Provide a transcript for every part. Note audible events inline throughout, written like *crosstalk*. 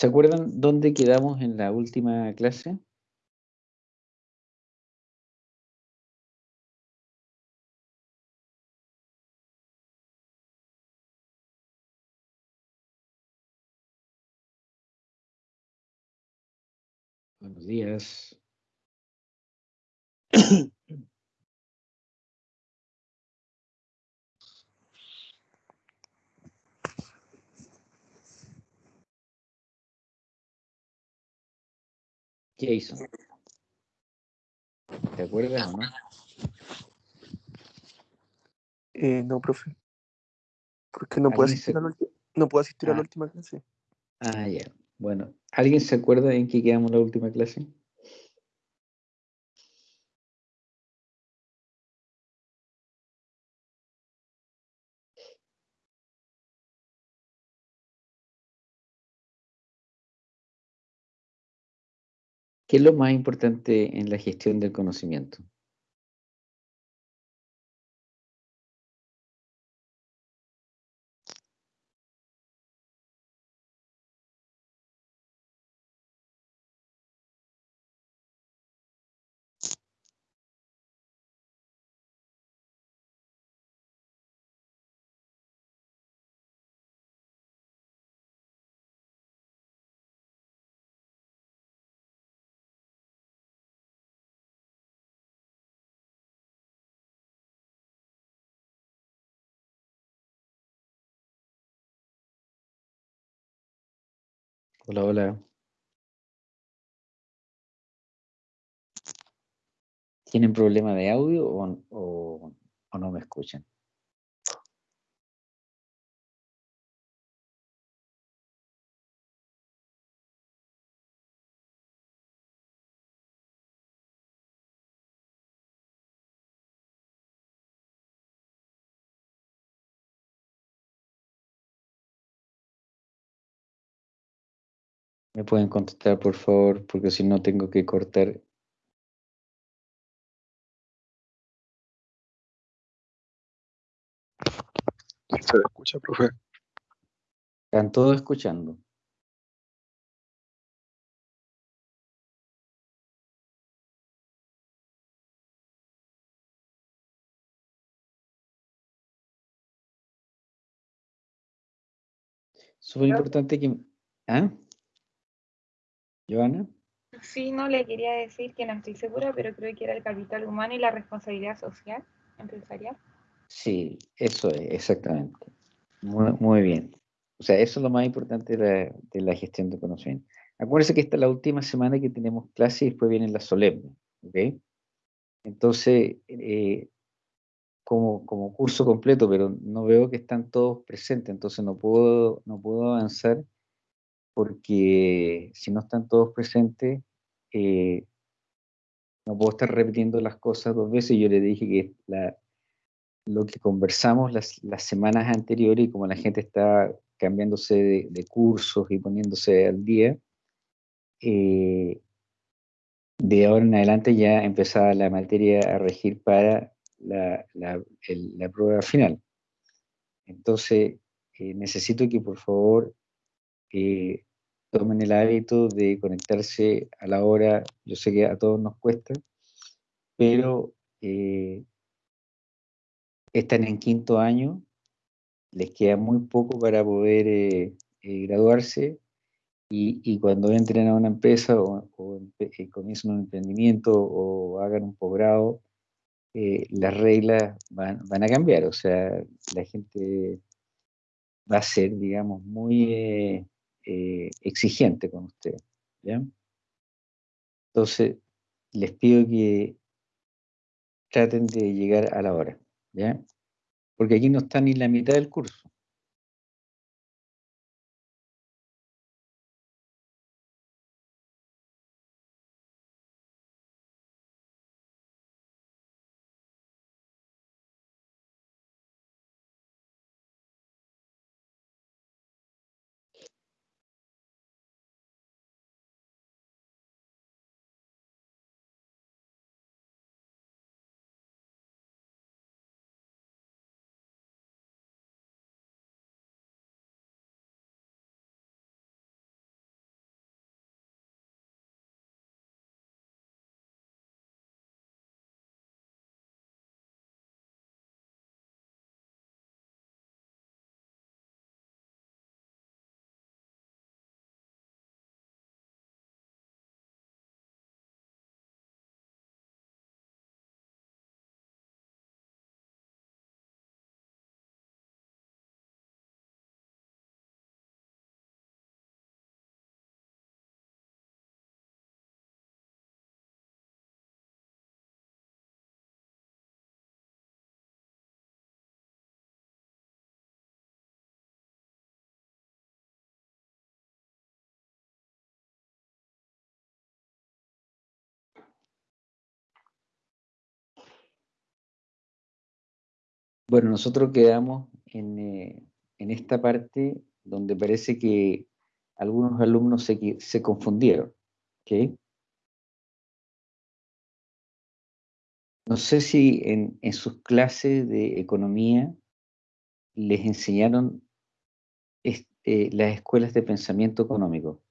¿Se acuerdan dónde quedamos en la última clase? Buenos días. *coughs* ¿Qué hizo? ¿Te acuerdas o no? Eh, no, profe. Porque no puedo ¿Alguien asistir, se- a la, no puedo asistir a la Ah. última clase. Ah, ya. Bueno, ¿alguien se acuerda en qué quedamos la última clase? ¿Qué es lo más importante en la gestión del conocimiento? Hola, hola. ¿Tienen problema de audio o, o- o no me escuchan? ¿Me pueden contestar, por favor? Porque si no tengo que cortar. Se escucha, profe. Están todos escuchando. Súper importante que... ¿Ah? ¿Joana? Sí, no le quería decir que no estoy segura, pero creo que era el capital humano y la responsabilidad social empresarial. Sí, eso es, exactamente. Muy, muy bien. O sea, eso es lo más importante de la, de la gestión de conocimiento. Acuérdense que esta es la última semana que tenemos clase y después vienen las solemnes, ¿ok? Entonces, eh, como, como curso completo, pero no veo que están todos presentes, entonces no puedo, no puedo avanzar porque si no están todos presentes, eh, no puedo estar repitiendo las cosas dos veces. Yo le dije que lo que conversamos las, semanas anteriores y como la gente está cambiándose de, cursos y poniéndose al día, eh, de ahora en adelante ya empezaba la materia a regir para la, prueba final. Entonces, eh, necesito que por favor tomen el hábito de conectarse a la hora, yo sé que a todos nos cuesta, pero eh, están en quinto año, les queda muy poco para poder eh, eh, graduarse y, cuando entren a una empresa o, o comiencen un emprendimiento o hagan un posgrado, las reglas van a cambiar, o sea, la gente va a ser, digamos, muy eh, exigente con ustedes, ¿ya? Entonces, les pido que traten de llegar a la hora, ¿ya? Porque aquí no está ni la mitad del curso. Bueno, nosotros quedamos en, eh, en esta parte donde parece que algunos alumnos se, se confundieron. ¿ok? No sé si en, en sus clases de economía les enseñaron eh, las escuelas de pensamiento económico.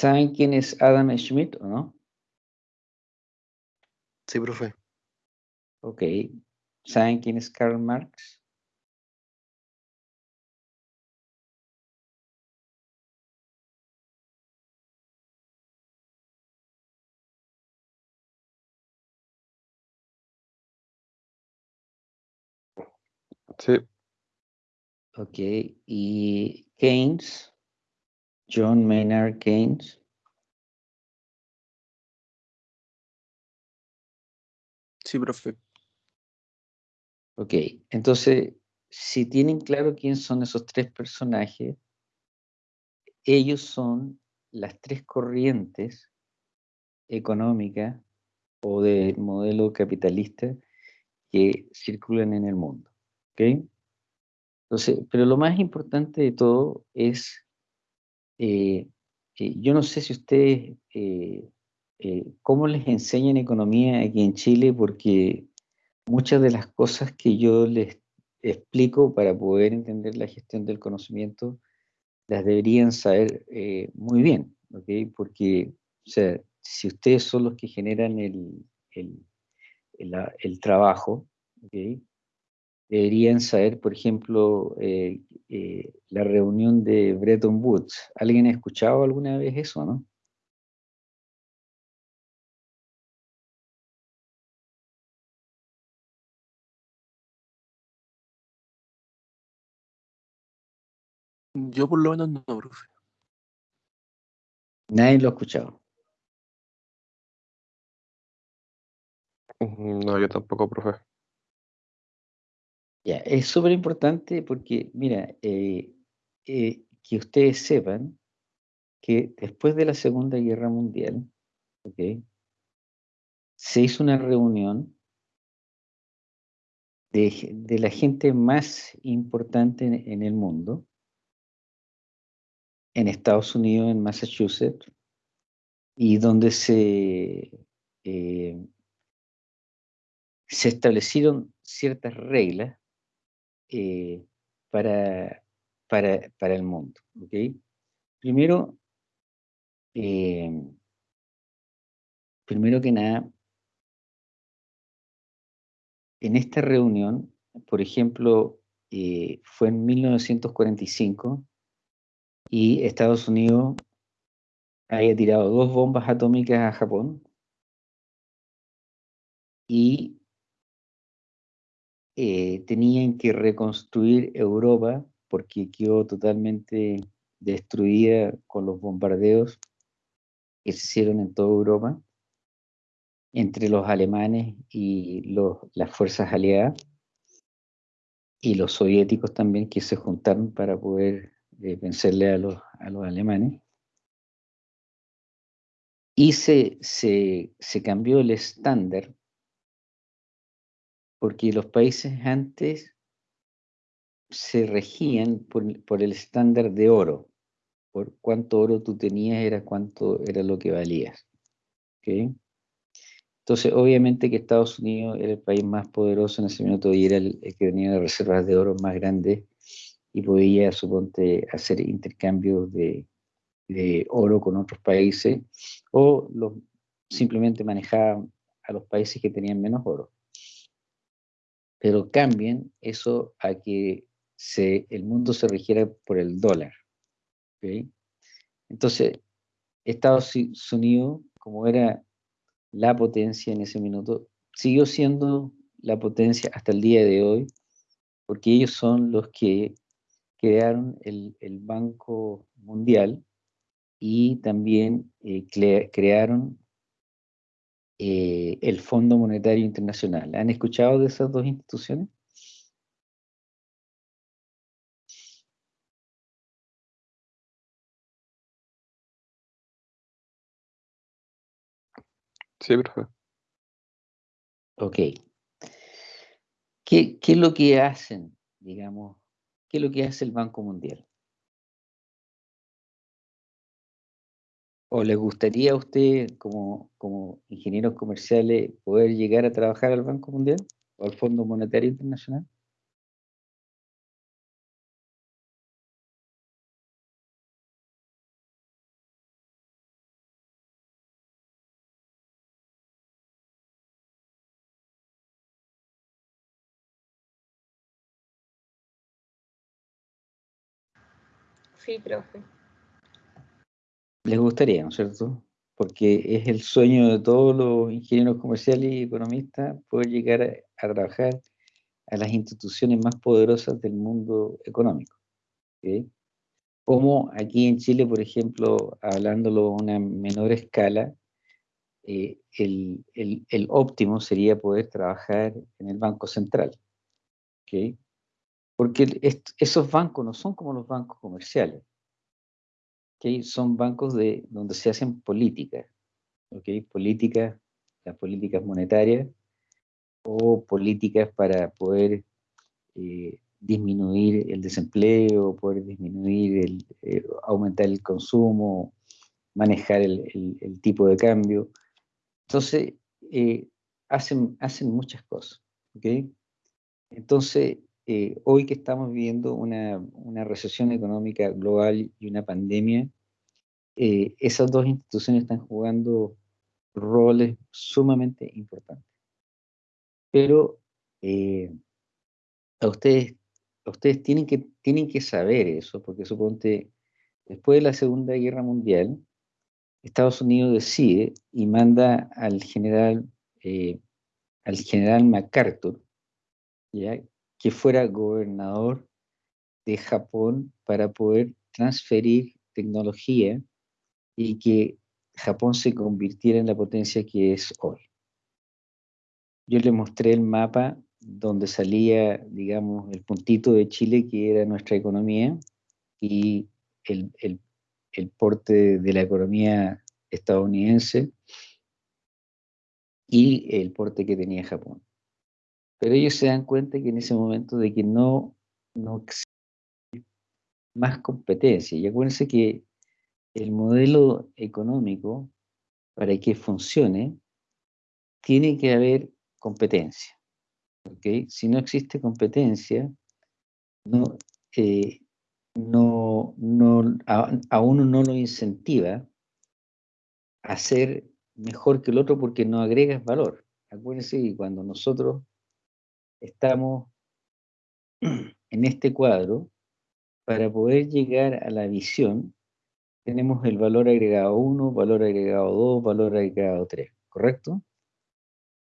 ¿Saben quién es Adam Schmidt o no? Sí, profe. Ok. ¿Saben quién es Karl Marx? Sí, Ok. ¿Y Keynes? John Maynard Keynes. Sí, profe. Ok. Entonces, si tienen claro quién son esos tres personajes, ellos son las tres corrientes económicas o del modelo capitalista que circulan en el mundo. ¿ok? Entonces, pero lo más importante de todo es, eh, eh, yo no sé si ustedes, eh, cómo les enseñan economía aquí en Chile, porque muchas de las cosas que yo les explico para poder entender la gestión del conocimiento, las deberían saber muy bien, ¿ok? Porque, o sea, si ustedes son los que generan el, el, el, trabajo, ¿ok? Deberían saber, por ejemplo, eh, eh, la reunión de Bretton Woods. ¿Alguien ha escuchado alguna vez eso, no? Yo por lo menos no, profe. Nadie lo ha escuchado. mm, no, yo tampoco, profe. Ya, es súper importante porque, mira, eh, eh, que ustedes sepan que después de la Segunda Guerra Mundial, ¿ok? se hizo una reunión de, de la gente más importante en, en el mundo, en Estados Unidos, en Massachusetts, y donde se, eh, se establecieron ciertas reglas eh, para, para, para el mundo. ¿ok? Primero, eh, primero que nada, en esta reunión, por ejemplo, eh, fue en 1945 y Estados Unidos había tirado dos bombas atómicas a Japón y eh, tenían que reconstruir Europa porque quedó totalmente destruida con los bombardeos que se hicieron en toda Europa entre los alemanes y las fuerzas aliadas y los soviéticos también que se juntaron para poder eh, vencerle a los, alemanes. Y se cambió el estándar porque los países antes se regían por, el estándar de oro. Por cuánto oro tú tenías era cuánto era lo que valías. ¿ok? Entonces, obviamente que Estados Unidos era el país más poderoso en ese minuto y era el, que tenía las reservas de oro más grandes y podía, suponte, hacer intercambios de, oro con otros países o simplemente manejaba a los países que tenían menos oro. Pero cambien eso a que el mundo se rigiera por el dólar. Entonces, Estados Unidos, como era la potencia en ese minuto, siguió siendo la potencia hasta el día de hoy, porque ellos son los que crearon el, Banco Mundial y también eh, cre- crearon eh, el Fondo Monetario Internacional. ¿Han escuchado de esas dos instituciones? Sí, profe. Ok. ¿Qué, ¿Qué, es lo que hacen, digamos, qué es lo que hace el Banco Mundial? ¿O le gustaría a usted, como, como ingenieros comerciales, poder llegar a trabajar al Banco Mundial o al Fondo Monetario Internacional? Sí, profe. Les gustaría, ¿no es cierto? Porque es el sueño de todos los ingenieros comerciales y economistas poder llegar a, trabajar a las instituciones más poderosas del mundo económico. Como aquí en Chile, por ejemplo, hablándolo a una menor escala, eh, el, el- el óptimo sería poder trabajar en el Banco Central. Porque esos bancos no son como los bancos comerciales. ¿Ok? Son bancos de, donde se hacen políticas. ¿ok? Políticas, las políticas monetarias o políticas para poder eh, disminuir el desempleo, poder disminuir el, eh, aumentar el consumo, manejar el, el- el tipo de cambio. Entonces, eh, hacen, hacen muchas cosas. ¿ok? Entonces, eh, hoy que estamos viviendo una, una recesión económica global y una pandemia, eh, esas dos instituciones están jugando roles sumamente importantes. Pero eh, a ustedes, ustedes tienen, que, tienen que saber eso, porque suponte, después de la Segunda Guerra Mundial, Estados Unidos decide y manda al general, al general MacArthur, ¿ya? Que fuera gobernador de Japón para poder transferir tecnología y que Japón se convirtiera en la potencia que es hoy. Yo le mostré el mapa donde salía, digamos, el puntito de Chile, que era nuestra economía, y el, el- el porte de la economía estadounidense y el porte que tenía Japón. Pero ellos se dan cuenta que en ese momento de que no, no existe más competencia. Y acuérdense que el modelo económico, para que funcione, tiene que haber competencia. ¿ok? Si no existe competencia, no, eh, no, no, a, a uno no lo incentiva a ser mejor que el otro porque no agregas valor. Acuérdense que cuando nosotros estamos en este cuadro, para poder llegar a la visión, tenemos el valor agregado 1, valor agregado 2, valor agregado 3, ¿correcto?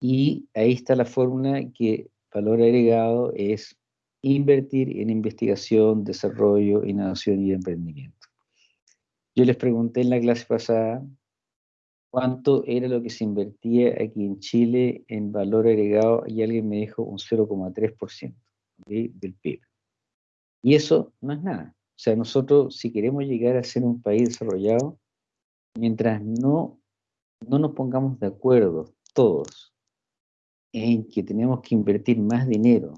Y ahí está la fórmula que valor agregado es invertir en investigación, desarrollo, innovación y emprendimiento. Yo les pregunté en la clase pasada cuánto era lo que se invertía aquí en Chile en valor agregado y alguien me dijo un 0,3% ¿ok? del PIB. Y eso no es nada. O sea, nosotros si queremos llegar a ser un país desarrollado, mientras no, no nos pongamos de acuerdo todos en que tenemos que invertir más dinero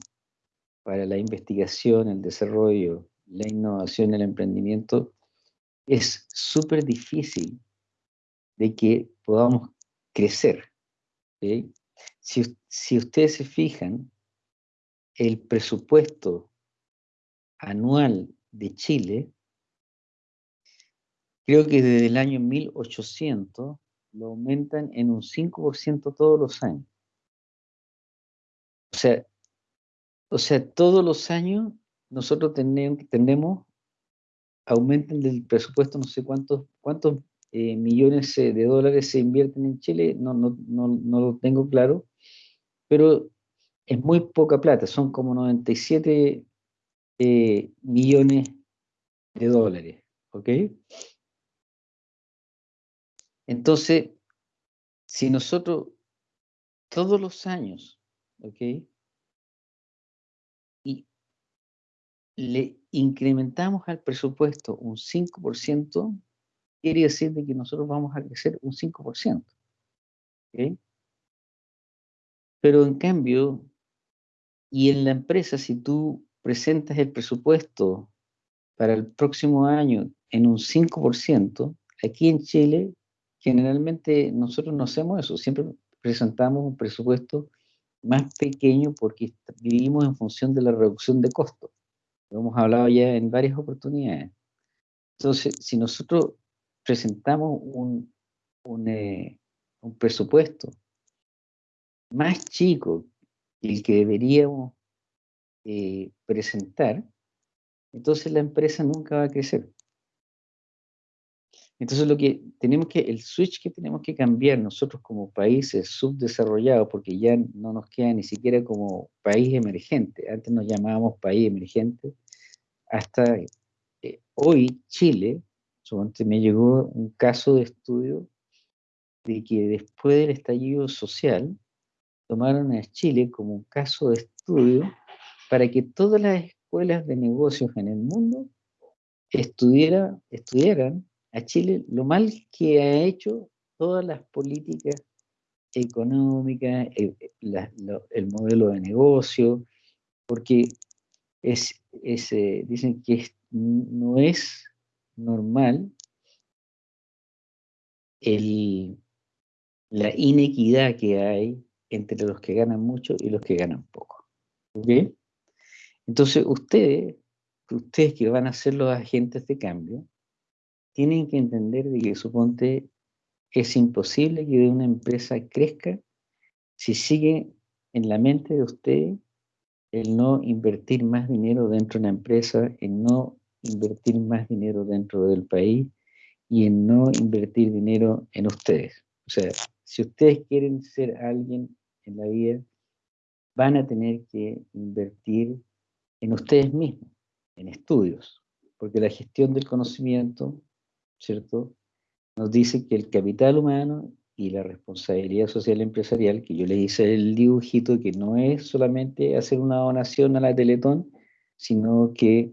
para la investigación, el desarrollo, la innovación, el emprendimiento, es súper difícil de que podamos crecer. Si, si ustedes se fijan, el presupuesto anual de Chile, creo que desde el año 1800 lo aumentan en un 5% todos los años. O sea, o sea, todos los años nosotros tenemos, tenemos aumentan del presupuesto no sé cuántos, cuántos eh, millones eh, de dólares se invierten en Chile, no, no, no, no lo tengo claro, pero es muy poca plata, son como 97 eh, millones de dólares, ¿ok? Entonces, si nosotros todos los años, ¿ok? Y le incrementamos al presupuesto un 5%, quiere decir de que nosotros vamos a crecer un 5%. ¿ok? Pero en cambio, y en la empresa, si tú presentas el presupuesto para el próximo año en un 5%, aquí en Chile, generalmente nosotros no hacemos eso, siempre presentamos un presupuesto más pequeño porque vivimos en función de la reducción de costos. Lo hemos hablado ya en varias oportunidades. Entonces, si nosotros presentamos un, un, eh, un presupuesto más chico que el que deberíamos eh, presentar, entonces la empresa nunca va a crecer. Entonces lo que tenemos que, el switch que tenemos que cambiar nosotros como países subdesarrollados, porque ya no nos queda ni siquiera como país emergente, antes nos llamábamos país emergente, hasta eh, hoy Chile, me llegó un caso de estudio de que después del estallido social, tomaron a Chile como un caso de estudio para que todas las escuelas de negocios en el mundo estudiara, estudiaran a Chile lo mal que ha hecho todas las políticas económicas, el, el modelo de negocio, porque es eh, dicen que no es normal el, la inequidad que hay entre los que ganan mucho y los que ganan poco. ¿Ok? Entonces, ustedes, ustedes que van a ser los agentes de cambio, tienen que entender de que suponte es imposible que una empresa crezca si sigue en la mente de ustedes el no invertir más dinero dentro de una empresa, en no invertir más dinero dentro del país y en no invertir dinero en ustedes. O sea, si ustedes quieren ser alguien en la vida, van a tener que invertir en ustedes mismos, en estudios, porque la gestión del conocimiento, ¿cierto? Nos dice que el capital humano y la responsabilidad social empresarial, que yo les hice el dibujito, que no es solamente hacer una donación a la Teletón, sino que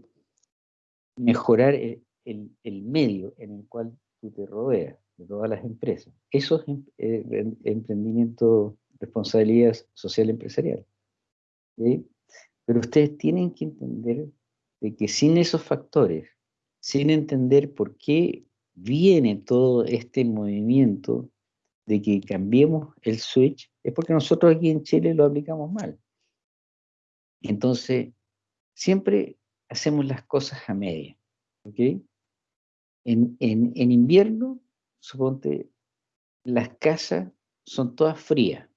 mejorar el, el, medio en el cual tú te rodeas, de todas las empresas. Eso es em, eh, emprendimiento, responsabilidad social empresarial. ¿sí? Pero ustedes tienen que entender de que sin esos factores, sin entender por qué viene todo este movimiento de que cambiemos el switch, es porque nosotros aquí en Chile lo aplicamos mal. Entonces, siempre hacemos las cosas a media. ¿ok? En, en, en invierno, suponte, las casas son todas frías.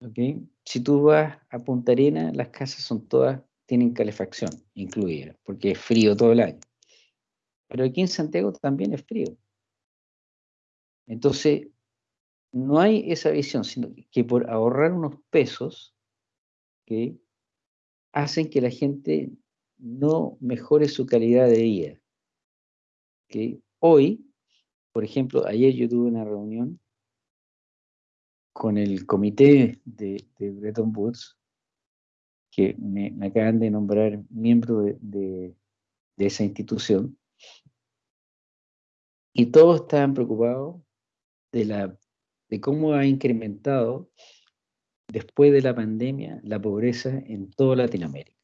¿ok? Si tú vas a Punta Arena, las casas son todas, tienen calefacción incluida, porque es frío todo el año. Pero aquí en Santiago también es frío. Entonces, no hay esa visión, sino que por ahorrar unos pesos, ¿okay? hacen que la gente no mejore su calidad de vida. Hoy, por ejemplo, ayer yo tuve una reunión con el comité de, Bretton Woods, que me, acaban de nombrar miembro de, esa institución, y todos estaban preocupados de, la, de cómo ha incrementado después de la pandemia la pobreza en toda Latinoamérica.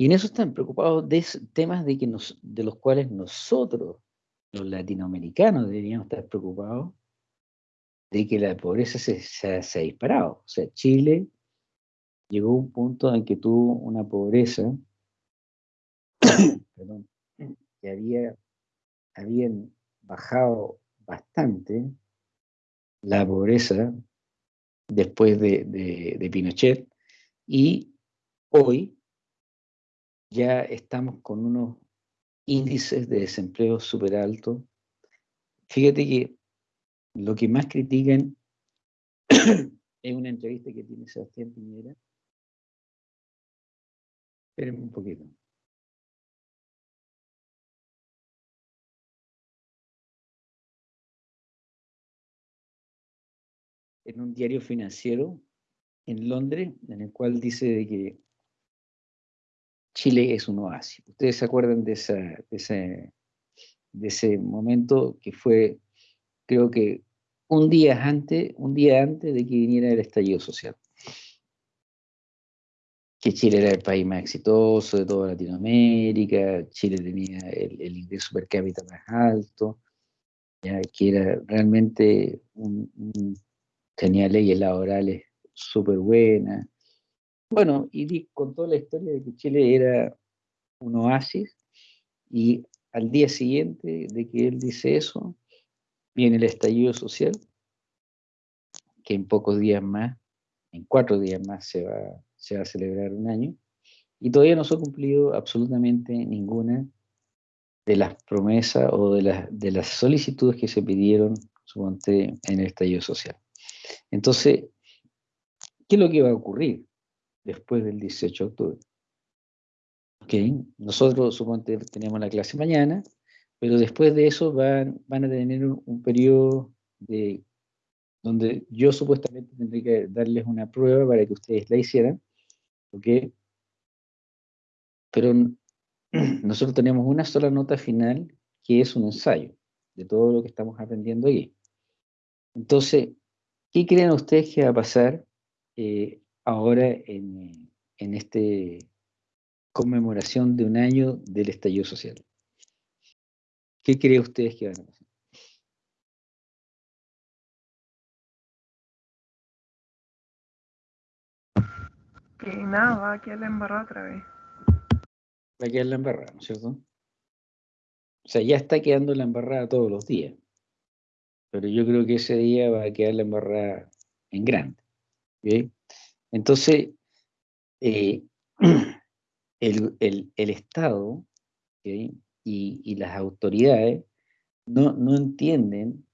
Y en eso están preocupados de temas de, que de los cuales nosotros, los latinoamericanos, deberíamos estar preocupados de que la pobreza se, ha disparado. O sea, Chile llegó a un punto en que tuvo una pobreza *coughs* que había, habían bajado bastante la pobreza después de, de Pinochet y hoy ya estamos con unos índices de desempleo súper altos. Fíjate que lo que más critican *coughs* es una entrevista que tiene Sebastián Piñera. Espérenme un poquito. En un diario financiero en Londres, en el cual dice de que Chile es un oasis. Ustedes se acuerdan de, de, ese, de ese momento que fue creo que un día antes, un día antes de que viniera el estallido social. Que Chile era el país más exitoso de toda Latinoamérica, Chile tenía el, ingreso per cápita más alto, ya que era realmente un- tenía leyes laborales súper buenas. Bueno, y contó la historia de que Chile era un oasis y al día siguiente de que él dice eso, viene el estallido social, que en pocos días más, en cuatro días más se va, a celebrar un año, y todavía no se ha cumplido absolutamente ninguna de las promesas o de las, de las solicitudes que se pidieron, suponte, en el estallido social. Entonces, ¿qué es lo que va a ocurrir después del 18 de octubre? Ok, nosotros, suponte, tenemos la clase mañana, pero después de eso van, van a tener un, un periodo de, donde yo supuestamente tendré que darles una prueba para que ustedes la hicieran, ¿ok? Pero *clears throat* nosotros tenemos una sola nota final que es un ensayo de todo lo que estamos aprendiendo aquí. Entonces, ¿qué creen ustedes que va a pasar eh, ahora en, en este conmemoración de un año del estallido social? ¿Qué creen ustedes que van a pasar? Que nada, va a quedar la embarrada otra vez. Va a quedar la embarrada, ¿no es cierto? O sea, ya está quedando la embarrada todos los días. Pero yo creo que ese día va a quedar la embarrada en grande. ¿ok? Entonces, eh, *clears throat* el, el- Estado y, las autoridades no, no entienden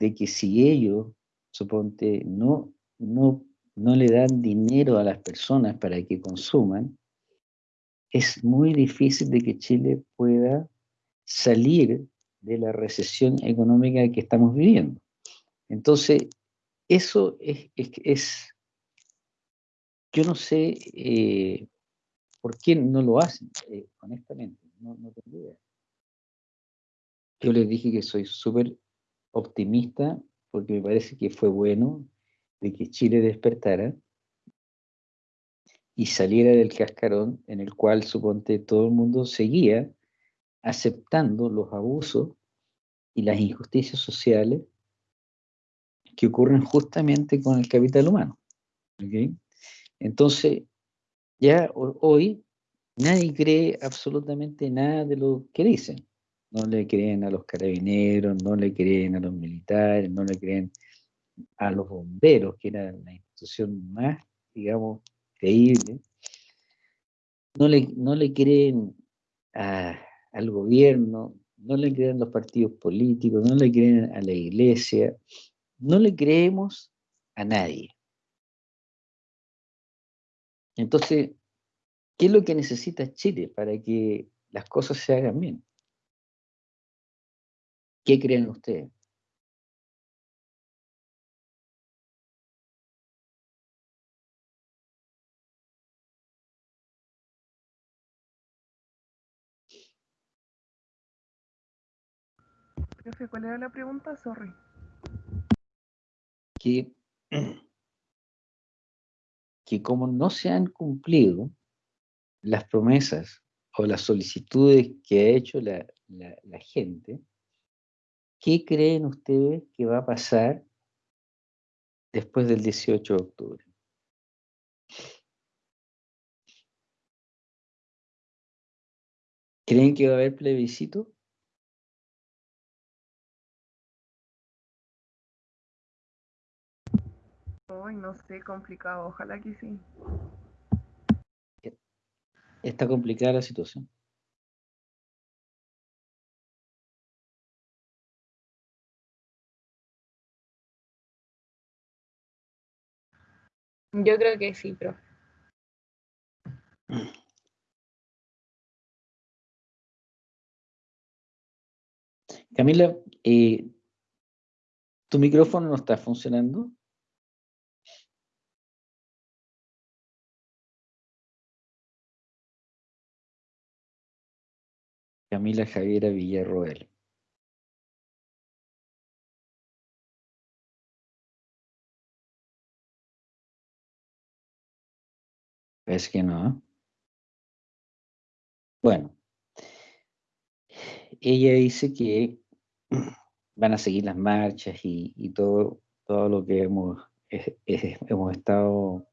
de que si ellos, suponte, no, no, no le dan dinero a las personas para que consuman, es muy difícil de que Chile pueda salir de la recesión económica que estamos viviendo. Entonces, eso es, es, es- yo no sé eh, por qué no lo hacen, eh, honestamente, no, tengo idea. Yo les dije que soy súper optimista porque me parece que fue bueno de que Chile despertara y saliera del cascarón en el cual, suponte, todo el mundo seguía aceptando los abusos y las injusticias sociales que ocurren justamente con el capital humano. Entonces, ya ho- hoy nadie cree absolutamente nada de lo que dicen. No le creen a los carabineros, no le creen a los militares, no le creen a los bomberos, que era la institución más, digamos, creíble. No le, no le creen a- al gobierno, no le creen a los partidos políticos, no le creen a la iglesia, no le creemos a nadie. Entonces, ¿qué es lo que necesita Chile para que las cosas se hagan bien? ¿Qué creen ustedes? Profe, ¿cuál era la pregunta? Sorry. Que, *clears throat* que como no se han cumplido las promesas o las solicitudes que ha hecho la, gente, ¿qué creen ustedes que va a pasar después del 18 de octubre? ¿Creen que va a haber plebiscito? Ay, no sé, complicado. Ojalá que sí. Está complicada la situación. Yo creo que sí, profe. Camila, eh, ¿tu micrófono no está funcionando? Camila Javiera Villarroel. Es que no. Bueno, ella dice que van a seguir las marchas y, todo, todo lo que hemos, hemos estado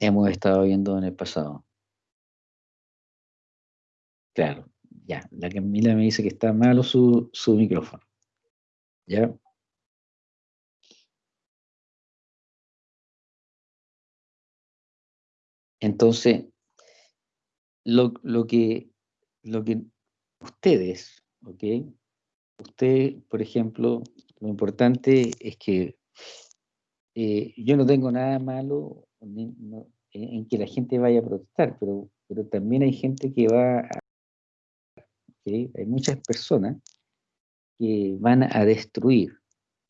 hemos estado viendo en el pasado. Claro, ya. La Camila me dice que está malo su, su micrófono. ¿Ya? Entonces, lo, que, lo que ustedes, ¿ok? Usted, por ejemplo, lo importante es que eh, yo no tengo nada malo en, que la gente vaya a protestar, pero, pero también hay gente que va a... Hay muchas personas que van a destruir.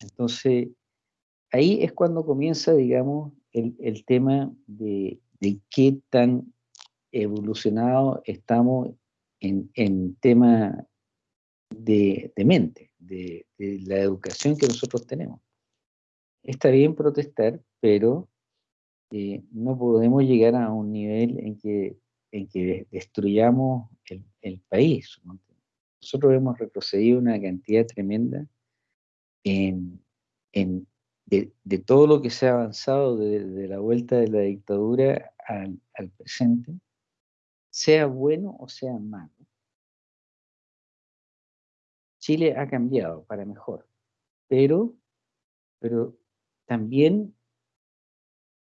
Entonces, ahí es cuando comienza, digamos, el, tema de, qué tan evolucionado estamos en, tema de, mente, de, la educación que nosotros tenemos. Está bien protestar, pero eh, no podemos llegar a un nivel en que, en que destruyamos el país. Nosotros hemos retrocedido una cantidad tremenda en, en de, todo lo que se ha avanzado desde la vuelta de la dictadura al, presente, sea bueno o sea malo, Chile ha cambiado para mejor, pero, pero también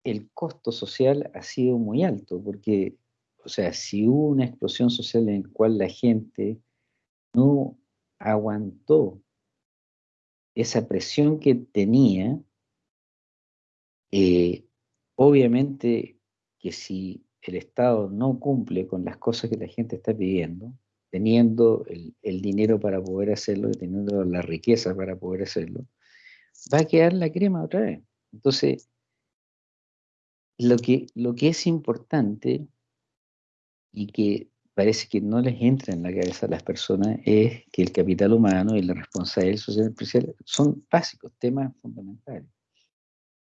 el costo social ha sido muy alto, porque, o sea, si hubo una explosión social en la cual la gente no aguantó esa presión que tenía, eh, obviamente que si el Estado no cumple con las cosas que la gente está pidiendo, teniendo el, dinero para poder hacerlo, teniendo la riqueza para poder hacerlo, va a quedar la crema otra vez. Entonces, lo que, lo que es importante y que parece que no les entra en la cabeza a las personas es que el capital humano y la responsabilidad social especial son básicos, temas fundamentales.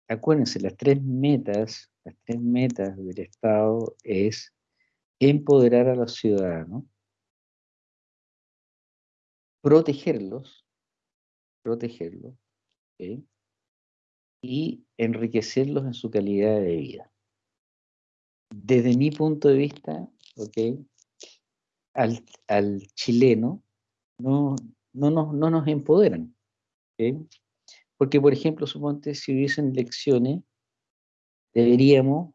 Acuérdense, las tres metas, las tres metas del Estado es empoderar a los ciudadanos, protegerlos, protegerlos, y enriquecerlos en su calidad de vida. Desde mi punto de vista, ¿okay? Al, chileno no, no, nos, no nos empoderan. Porque, por ejemplo, suponte si hubiesen elecciones, deberíamos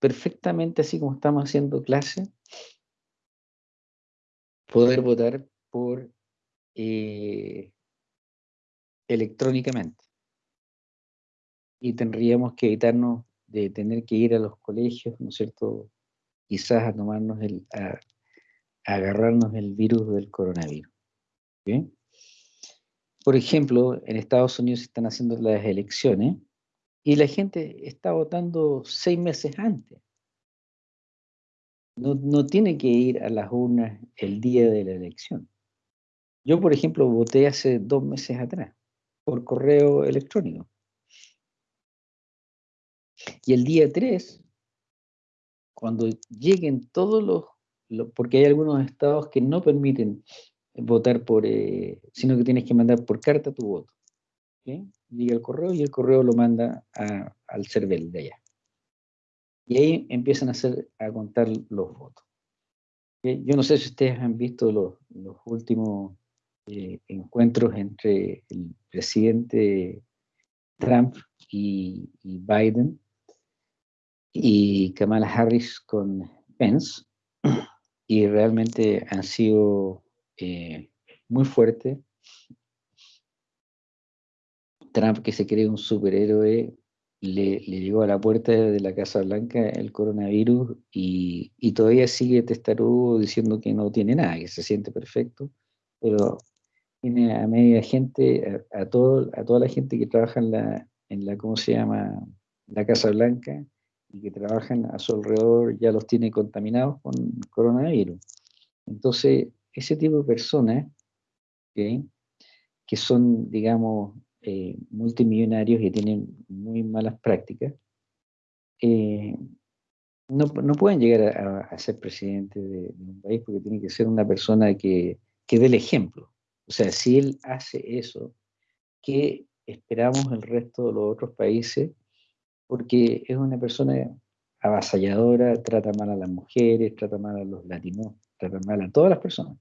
perfectamente, así como estamos haciendo clase, poder votar por eh, electrónicamente. Y tendríamos que evitarnos de tener que ir a los colegios, ¿no es cierto? Quizás a tomarnos el, agarrarnos el virus del coronavirus. Por ejemplo, en Estados Unidos se están haciendo las elecciones y la gente está votando seis meses antes. No, no, tiene que ir a las urnas el día de la elección. Yo, por ejemplo, voté hace dos meses atrás por correo electrónico. Y el día 3, cuando lleguen todos los porque hay algunos estados que no permiten votar por, eh, sino que tienes que mandar por carta tu voto. Llega el correo y el correo lo manda al CERVEL de allá. Y ahí empiezan a, hacer, a contar los votos. Yo no sé si ustedes han visto los, los últimos eh, encuentros entre el presidente Trump y, y Biden y Kamala Harris con Pence y realmente han sido eh, muy fuertes. Trump, que se cree un superhéroe, le, llegó a la puerta de la Casa Blanca el coronavirus y, todavía sigue testarudo diciendo que no tiene nada, que se siente perfecto, pero tiene a media gente, a, todo, a toda la gente que trabaja en la, en la, ¿cómo se llama?, la Casa Blanca, y que trabajan a su alrededor ya los tiene contaminados con coronavirus. Entonces, ese tipo de personas que son, digamos, eh, multimillonarios y tienen muy malas prácticas, eh, no, no, pueden llegar a, a ser presidente de, de, un país porque tiene que ser una persona que, que dé el ejemplo. O sea, si él hace eso, ¿qué esperamos el resto de los otros países? Porque es una persona avasalladora, trata mal a las mujeres, trata mal a los latinos, trata mal a todas las personas,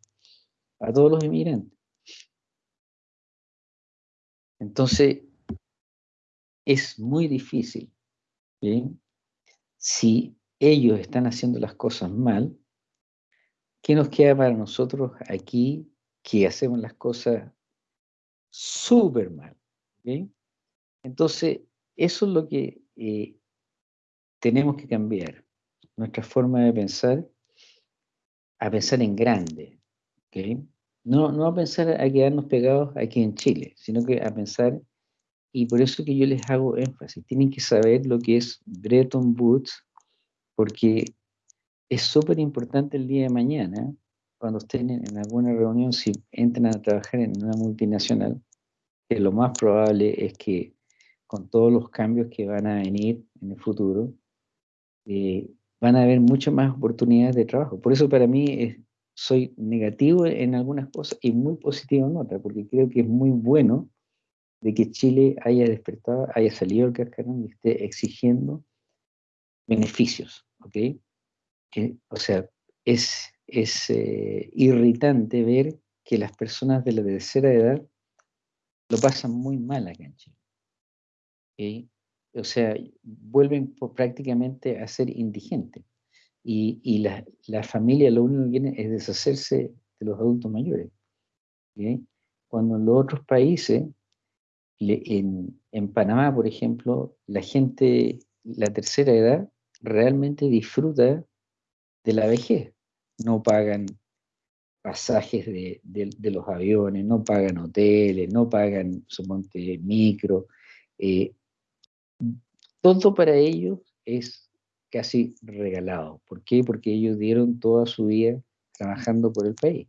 a todos los inmigrantes. Entonces, es muy difícil, ¿sí? si ellos están haciendo las cosas mal, ¿qué nos queda para nosotros aquí que hacemos las cosas súper mal? ¿sí? Entonces, eso es lo que eh, tenemos que cambiar, nuestra forma de pensar, a pensar en grande, ¿okay? No, no a pensar a quedarnos pegados aquí en Chile, sino que a pensar, y por eso que yo les hago énfasis, tienen que saber lo que es Bretton Woods, porque es súper importante el día de mañana, cuando estén en, alguna reunión, si entran a trabajar en una multinacional, que lo más probable es que con todos los cambios que van a venir en el futuro, eh, van a haber muchas más oportunidades de trabajo. Por eso para mí soy negativo en algunas cosas y muy positivo en otras, porque creo que es muy bueno de que Chile haya despertado, haya salido del cascarón y esté exigiendo beneficios, ¿ok? O sea, es, es eh, irritante ver que las personas de la tercera edad lo pasan muy mal acá en Chile. O sea, vuelven prácticamente a ser indigentes. Y, y la, la, familia lo único que quiere es deshacerse de los adultos mayores. ¿okay? Cuando en los otros países, en, en Panamá, por ejemplo, la gente, la tercera edad, realmente disfruta de la vejez. No pagan pasajes de, de, de, los aviones, no pagan hoteles, no pagan, suponte, micro. Eh, todo para ellos es casi regalado. ¿Por qué? Porque ellos dieron toda su vida trabajando por el país.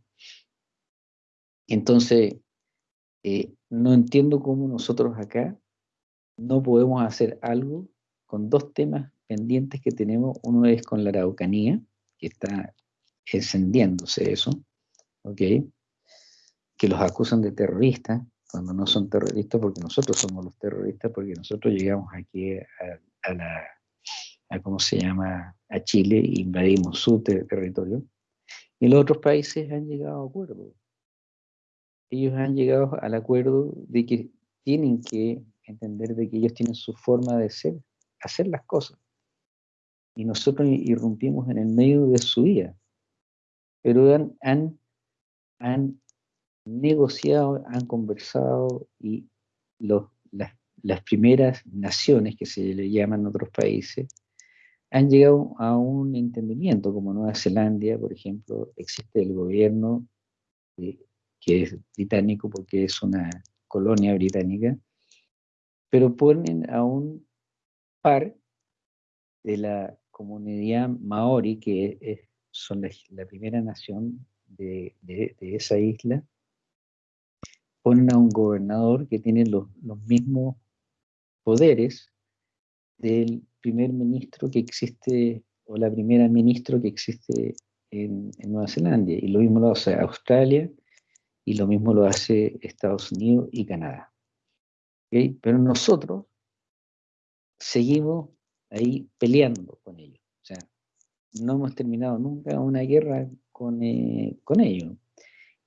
Entonces, eh, no entiendo cómo nosotros acá no podemos hacer algo con dos temas pendientes que tenemos. Uno es con la Araucanía, que está encendiéndose eso, ¿ok? Que los acusan de terroristas, cuando no son terroristas, porque nosotros somos los terroristas, porque nosotros llegamos aquí a, a la, a, ¿cómo se llama?, a Chile invadimos su ter territorio, y los otros países han llegado a acuerdo. Ellos han llegado al acuerdo de que tienen que entender de que ellos tienen su forma de ser, hacer las cosas. Y nosotros irrumpimos en el medio de su vida. Pero han, han, han negociado, han conversado y las, primeras naciones, que se le llaman otros países, han llegado a un entendimiento, como Nueva Zelanda, por ejemplo, existe el gobierno que es británico porque es una colonia británica, pero ponen a un par de la comunidad maori, que son la, primera nación de esa isla, ponen a un gobernador que tiene los, los mismos poderes del primer ministro que existe, o la primera ministro que existe en, en, Nueva Zelanda. Y lo mismo lo hace Australia, y lo mismo lo hace Estados Unidos y Canadá. ¿Okay? Pero nosotros seguimos ahí peleando con ellos. O sea, no hemos terminado nunca una guerra con, eh, con ellos.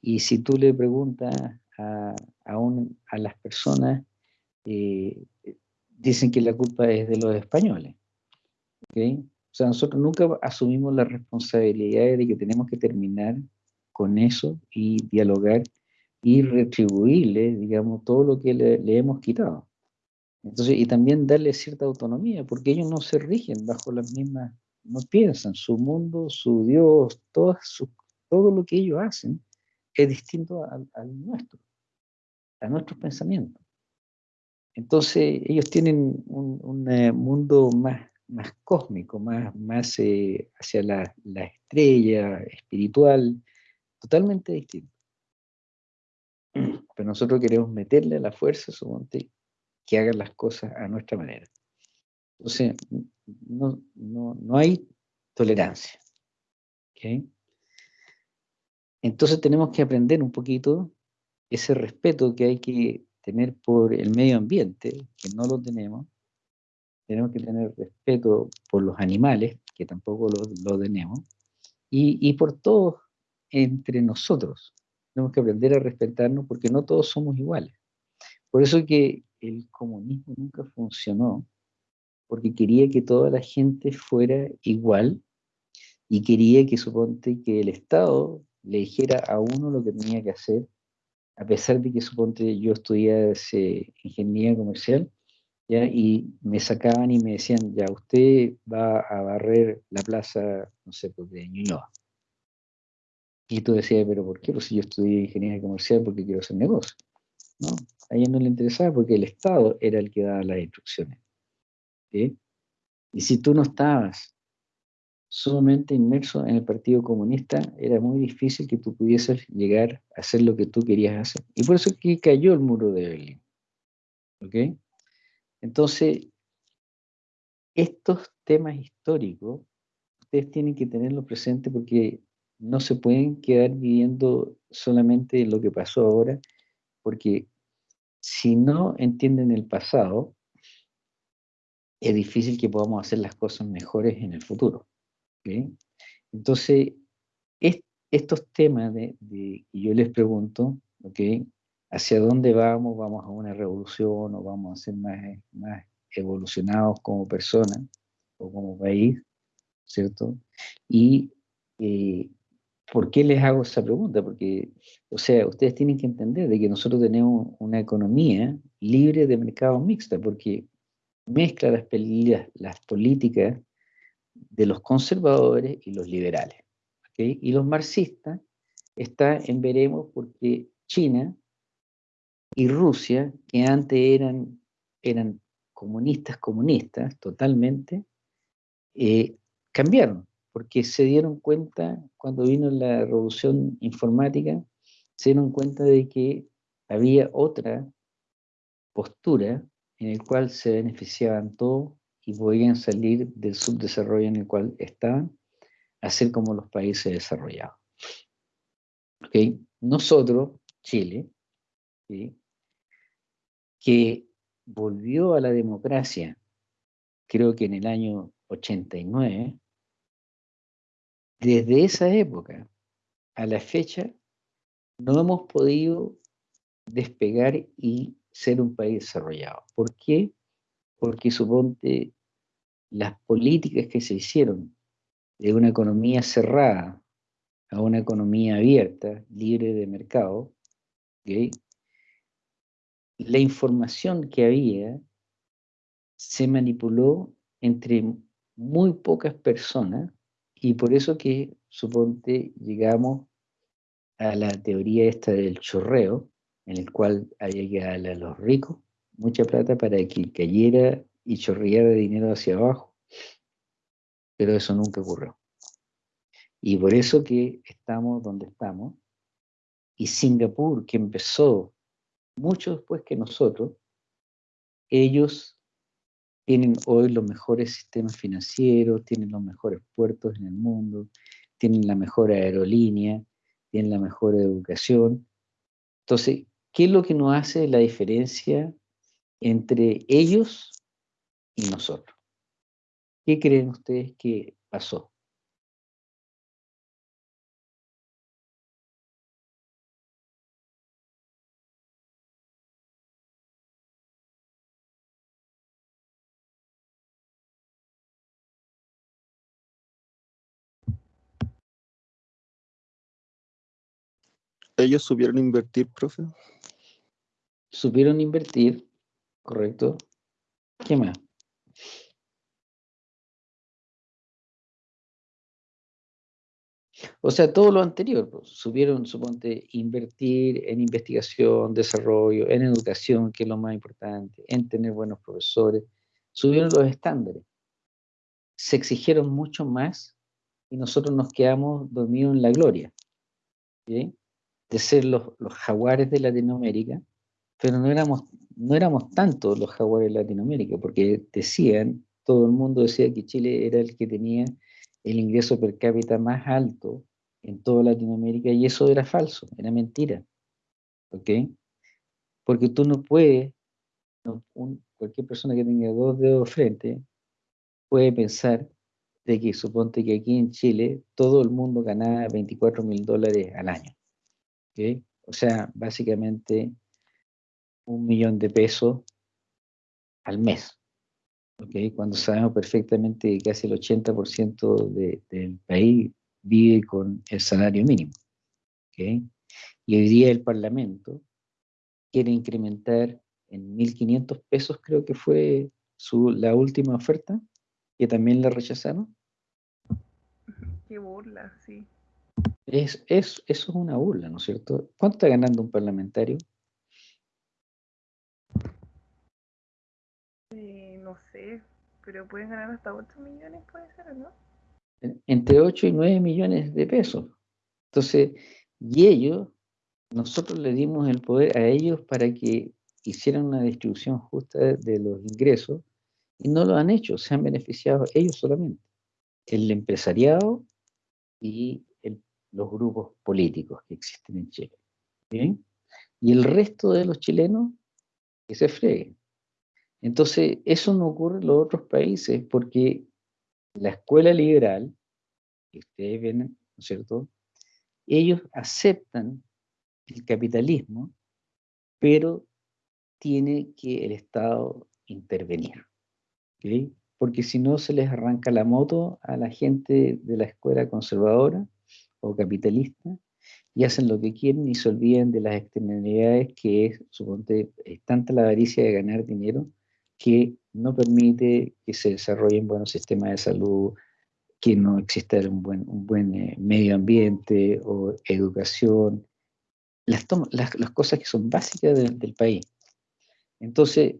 Y si tú le preguntas a, a, un, a las personas, eh, dicen que la culpa es de los españoles. ¿okay? O sea, nosotros nunca asumimos la responsabilidad de que tenemos que terminar con eso y dialogar y retribuirle, digamos, todo lo que le, le, hemos quitado. Entonces, y también darle cierta autonomía, porque ellos no se rigen bajo las mismas, no piensan, su mundo, su Dios, todo, su, todo lo que ellos hacen es distinto al, nuestro, a nuestros pensamientos. Entonces, ellos tienen un, eh, mundo más, más cósmico, más, más eh, hacia la, la, estrella espiritual, totalmente distinto. Pero nosotros queremos meterle a la fuerza, suponte, que hagan las cosas a nuestra manera. Entonces, no, no, no hay tolerancia. ¿ok? Entonces tenemos que aprender un poquito ese respeto que hay que tener por el medio ambiente, que no lo tenemos. Tenemos que tener respeto por los animales, que tampoco lo, lo tenemos. Y, y por todos entre nosotros. Tenemos que aprender a respetarnos porque no todos somos iguales. Por eso que el comunismo nunca funcionó, porque quería que toda la gente fuera igual y quería que suponte que el Estado le dijera a uno lo que tenía que hacer, a pesar de que suponte yo estudiaba ingeniería comercial, ¿ya? y me sacaban y me decían, ya, usted va a barrer la plaza, no sé, pues de Ñuñoa. Y tú decías, pero ¿por qué? Pues si yo estudié ingeniería comercial porque quiero hacer negocio. ¿no? A ella no le interesaba porque el Estado era el que daba las instrucciones. ¿sí? Y si tú no estabas sumamente inmerso en el Partido Comunista, era muy difícil que tú pudieses llegar a hacer lo que tú querías hacer. Y por eso es que cayó el muro de Berlín. ¿Ok? Entonces, estos temas históricos, ustedes tienen que tenerlo presente porque no se pueden quedar viviendo solamente en lo que pasó ahora, porque si no entienden el pasado, es difícil que podamos hacer las cosas mejores en el futuro. Entonces, es, estos temas de, de, que yo les pregunto. ¿hacia dónde vamos? ¿Vamos a una revolución o vamos a ser más, más evolucionados como personas o como país? ¿Cierto? Y eh, ¿por qué les hago esa pregunta? Porque, o sea, ustedes tienen que entender de que nosotros tenemos una economía libre de mercado mixta, porque mezcla las, las políticas de los conservadores y los liberales. ¿okay? Y los marxistas está en veremos porque China y Rusia, que antes eran, eran comunistas, comunistas totalmente, eh, cambiaron, porque se dieron cuenta, cuando vino la revolución informática, se dieron cuenta de que había otra postura en el cual se beneficiaban todos y podían salir del subdesarrollo en el cual estaban, a ser como los países desarrollados. ¿Okay? Nosotros, Chile, que volvió a la democracia, creo que en el año 89, desde esa época a la fecha, no hemos podido despegar y ser un país desarrollado. ¿Por qué? Porque suponte las políticas que se hicieron de una economía cerrada a una economía abierta, libre de mercado, la información que había se manipuló entre muy pocas personas y por eso que, suponte, llegamos a la teoría esta del chorreo, en el cual había que darle a los ricos mucha plata para que cayera y chorreara dinero hacia abajo. Pero eso nunca ocurrió. Y por eso que estamos donde estamos. Y Singapur, que empezó mucho después que nosotros, ellos tienen hoy los mejores sistemas financieros, tienen los mejores puertos en el mundo, tienen la mejor aerolínea, tienen la mejor educación. Entonces, ¿qué es lo que nos hace la diferencia entre ellos y nosotros? ¿Qué creen ustedes que pasó? ¿Ellos supieron invertir, profe? Supieron invertir, correcto. ¿Qué más? O sea, todo lo anterior, pues, supieron, suponte, invertir en investigación, desarrollo, en educación, que es lo más importante, en tener buenos profesores, subieron los estándares. Se exigieron mucho más y nosotros nos quedamos dormidos en la gloria. de ser los jaguares de Latinoamérica, pero no éramos no éramos tantos los jaguares en Latinoamérica, porque decían, todo el mundo decía que Chile era el que tenía el ingreso per cápita más alto en toda Latinoamérica, y eso era falso, era mentira. ¿Ok? Porque tú no puedes, cualquier persona que tenga dos dedos frente, puede pensar de que suponte que aquí en Chile todo el mundo ganaba 24 mil dólares al año. ¿Ok? O sea, básicamente un millón de pesos al mes. ¿okay? Cuando sabemos perfectamente que casi el 80% del país vive con el salario mínimo. ¿okay? Y hoy día el Parlamento quiere incrementar en 1.500 pesos, creo que fue su, la última oferta, que también la rechazaron. Qué burla, sí. Es, es, eso es una burla, ¿no es cierto? ¿Cuánto está ganando un parlamentario? Eh, no sé, pero pueden ganar hasta 8 millones, puede ser, ¿no? Entre 8 y 9 millones de pesos. Entonces, y ellos, nosotros le dimos el poder a ellos para que hicieran una distribución justa de los ingresos y no lo han hecho, se han beneficiado ellos solamente. El empresariado y los grupos políticos que existen en Chile. Y el resto de los chilenos que se freguen. Entonces, eso no ocurre en los otros países porque la escuela liberal, ustedes ven, ¿no es cierto? Ellos aceptan el capitalismo, pero tiene que el Estado intervenir. Porque si no, se les arranca la moto a la gente de la escuela conservadora o capitalista y hacen lo que quieren y se olviden de las externalidades que es, suponte, es tanta la avaricia de ganar dinero que no permite que se desarrollen buenos sistemas de salud, que no exista un buen, eh, medio ambiente o educación, las, las, cosas que son básicas del país. Entonces,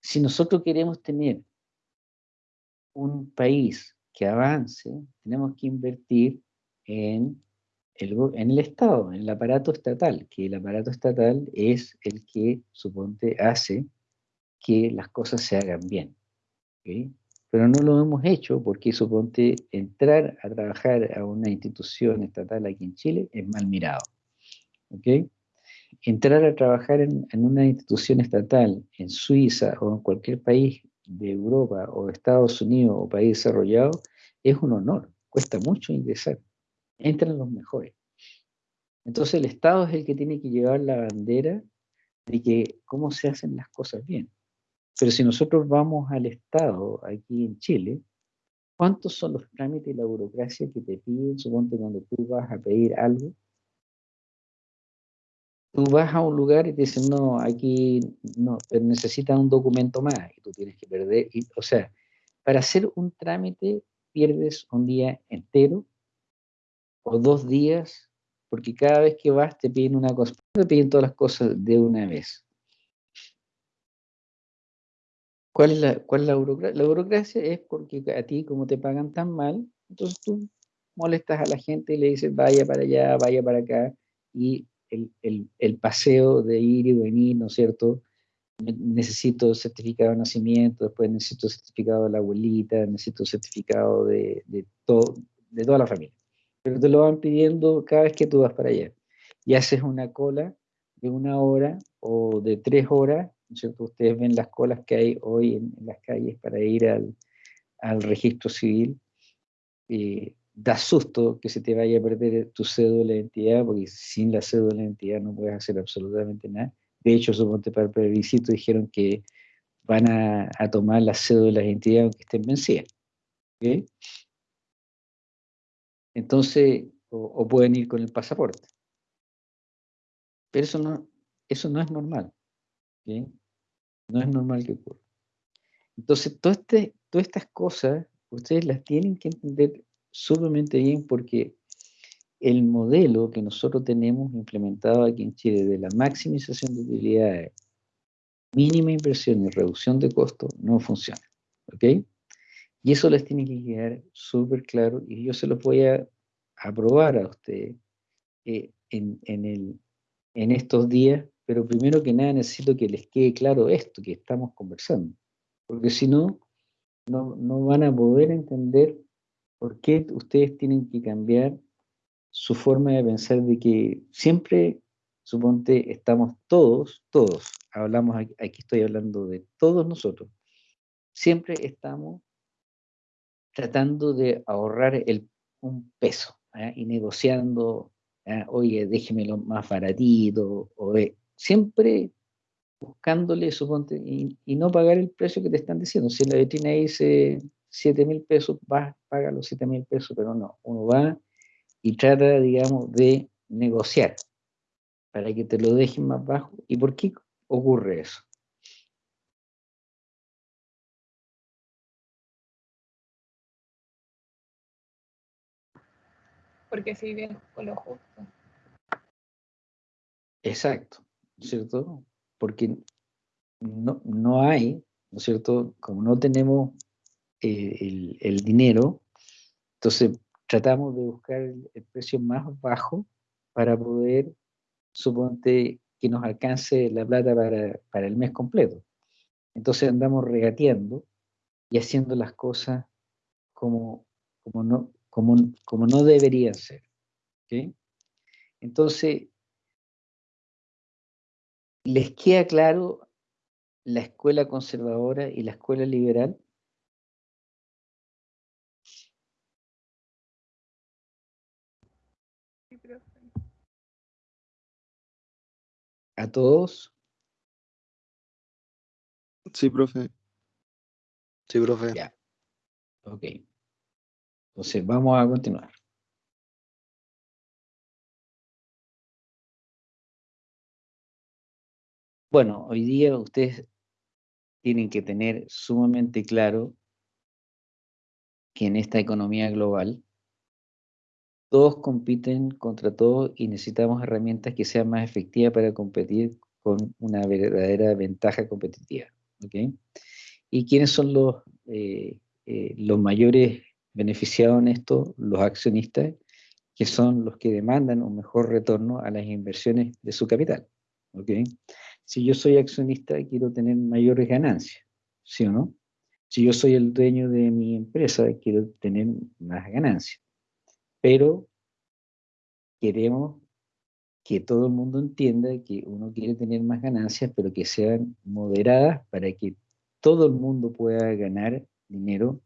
si nosotros queremos tener un país que avance, tenemos que invertir en el, en el Estado, en el aparato estatal, que el aparato estatal es el que, suponte, hace que las cosas se hagan bien. Pero no lo hemos hecho porque, suponte, entrar a trabajar a una institución estatal aquí en Chile es mal mirado. Entrar a trabajar en, una institución estatal en Suiza o en cualquier país de Europa o Estados Unidos o país desarrollado es un honor, cuesta mucho ingresar entran los mejores. Entonces el Estado es el que tiene que llevar la bandera de que cómo se hacen las cosas bien. Pero si nosotros vamos al Estado aquí en Chile, ¿cuántos son los trámites y la burocracia que te piden, suponte cuando tú vas a pedir algo? Tú vas a un lugar y te dicen, no, aquí no, necesitas un documento más y tú tienes que perder. o sea, para hacer un trámite pierdes un día entero o dos días, porque cada vez que vas te piden una cosa, te piden todas las cosas de una vez. ¿Cuál es la, cuál es la burocracia? La burocracia es porque a ti, como te pagan tan mal, entonces tú molestas a la gente y le dices, vaya para allá, vaya para acá, y el, el, el paseo de ir y venir, ¿no es cierto? Necesito certificado de nacimiento, después necesito certificado de la abuelita, necesito certificado de, de, todo, de toda la familia pero te lo van pidiendo cada vez que tú vas para allá. Y haces una cola de una hora o de tres horas, ¿no es cierto? Ustedes ven las colas que hay hoy en, las calles para ir al, registro civil. Da susto que se te vaya a perder tu cédula de identidad, porque sin la cédula de identidad no puedes hacer absolutamente nada. De hecho, suponte para el plebiscito dijeron que van a, tomar las cédulas de identidad aunque estén vencidas. ¿okay? Entonces, o, pueden ir con el pasaporte. Pero eso no, eso no es normal. No es normal que ocurra. Entonces, todo este, todas estas cosas, ustedes las tienen que entender sumamente bien porque el modelo que nosotros tenemos implementado aquí en Chile de la maximización de utilidades, mínima inversión y reducción de costos no funciona. ¿Ok? Y eso les tiene que quedar súper claro y yo se los voy a aprobar a ustedes eh, en, el, en estos días pero primero que nada necesito que les quede claro esto que estamos conversando, porque si no, no, no van a poder entender por qué ustedes tienen que cambiar su forma de pensar de que siempre, suponte, estamos todos, todos, hablamos, aquí estoy hablando de todos nosotros, siempre estamos tratando de ahorrar el, un peso ¿ah? y negociando, ¿ah? oye, déjemelo más baratito, o eh, siempre buscándole, suponte, y, y no pagar el precio que te están diciendo. Si la vitrina dice 7 mil pesos, vas, paga los 7 mil pesos, pero no, uno va y trata, digamos, de negociar para que te lo dejen más bajo. ¿Y por qué ocurre eso? Porque si vives con lo justo. Exacto, ¿no es cierto? Porque no, no hay, ¿no es cierto? Como no tenemos eh, el, el dinero, entonces tratamos de buscar el, el precio más bajo para poder, suponte, que nos alcance la plata para, para el mes completo. Entonces andamos regateando y haciendo las cosas como, como, no, como, como no deberían ser. ¿ok? Entonces, ¿les queda claro la escuela conservadora y la escuela liberal? Sí, profe. ¿A todos? Sí, profe. Sí, profe. Ya. Ok. Entonces, vamos a continuar. Bueno, hoy día ustedes tienen que tener sumamente claro que en esta economía global todos compiten contra todos y necesitamos herramientas que sean más efectivas para competir con una verdadera ventaja competitiva. ¿Y quiénes son los, eh, eh, los mayores beneficiados en esto? Los accionistas, que son los que demandan un mejor retorno a las inversiones de su capital. ¿ok? Si yo soy accionista, quiero tener mayores ganancias, ¿sí o no? Si yo soy el dueño de mi empresa, quiero tener más ganancias. Pero queremos que todo el mundo entienda que uno quiere tener más ganancias, pero que sean moderadas para que todo el mundo pueda ganar dinero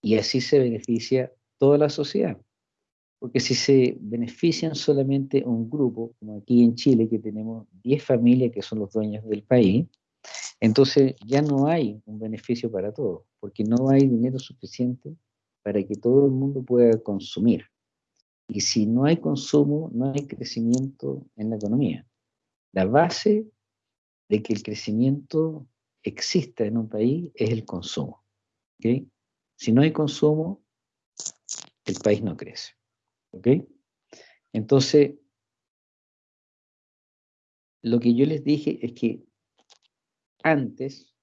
y así se beneficia toda la sociedad. Porque si se benefician solamente un grupo, como aquí en Chile, que tenemos 10 familias que son los dueños del país, entonces ya no hay un beneficio para todos, porque no hay dinero suficiente para que todo el mundo pueda consumir. Y si no hay consumo, no hay crecimiento en la economía. La base de que el crecimiento exista en un país es el consumo. Si no hay consumo, el país no crece. ¿Ok? Entonces, lo que yo les dije es que antes,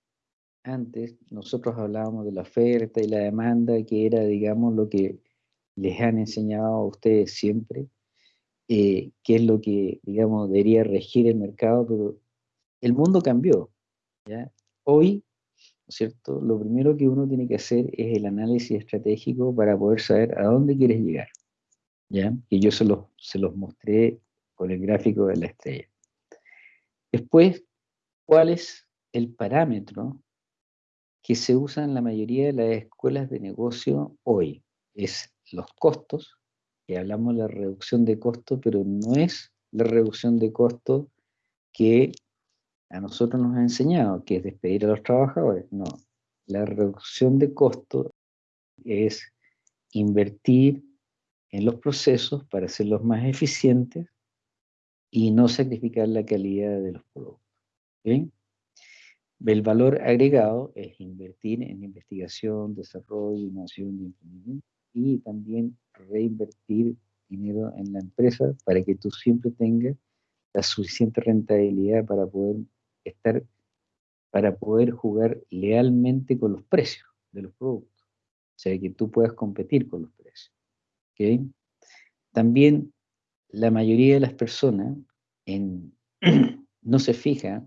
antes nosotros hablábamos de la oferta y la demanda, que era, digamos, lo que les han enseñado a ustedes siempre, eh, que es lo que, digamos, debería regir el mercado, pero el mundo cambió. ¿ya? Hoy, ¿no es cierto? Lo primero que uno tiene que hacer es el análisis estratégico para poder saber a dónde quieres llegar. ¿Ya? Que yo se los, se los mostré con el gráfico de la estrella. Después, ¿cuál es el parámetro que se usa en la mayoría de las escuelas de negocio hoy? Es los costos, que hablamos de la reducción de costos, pero no es la reducción de costos que a nosotros nos ha enseñado, que es despedir a los trabajadores. No, la reducción de costos es invertir en los procesos para hacerlos más eficientes y no sacrificar la calidad de los productos. El valor agregado es invertir en investigación, desarrollo, innovación y emprendimiento y también reinvertir dinero en la empresa para que tú siempre tengas la suficiente rentabilidad para poder estar, para poder jugar lealmente con los precios de los productos. O sea, que tú puedas competir con los precios. ¿Ok? También la mayoría de las personas *clears throat* no se fija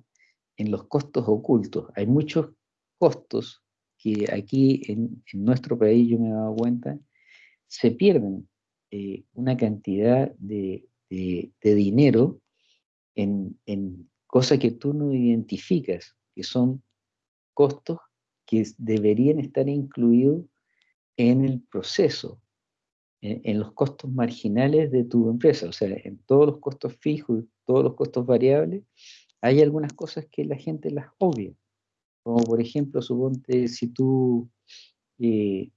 en los costos ocultos. Hay muchos costos que aquí en, nuestro país, yo me he dado cuenta, se pierden eh, una cantidad de, dinero en, cosas que tú no identificas, que son costos que deberían estar incluidos en el proceso, en, los costos marginales de tu empresa, o sea, en todos los costos fijos todos los costos variables, hay algunas cosas que la gente las obvia. Como por ejemplo, suponte si tú, eh,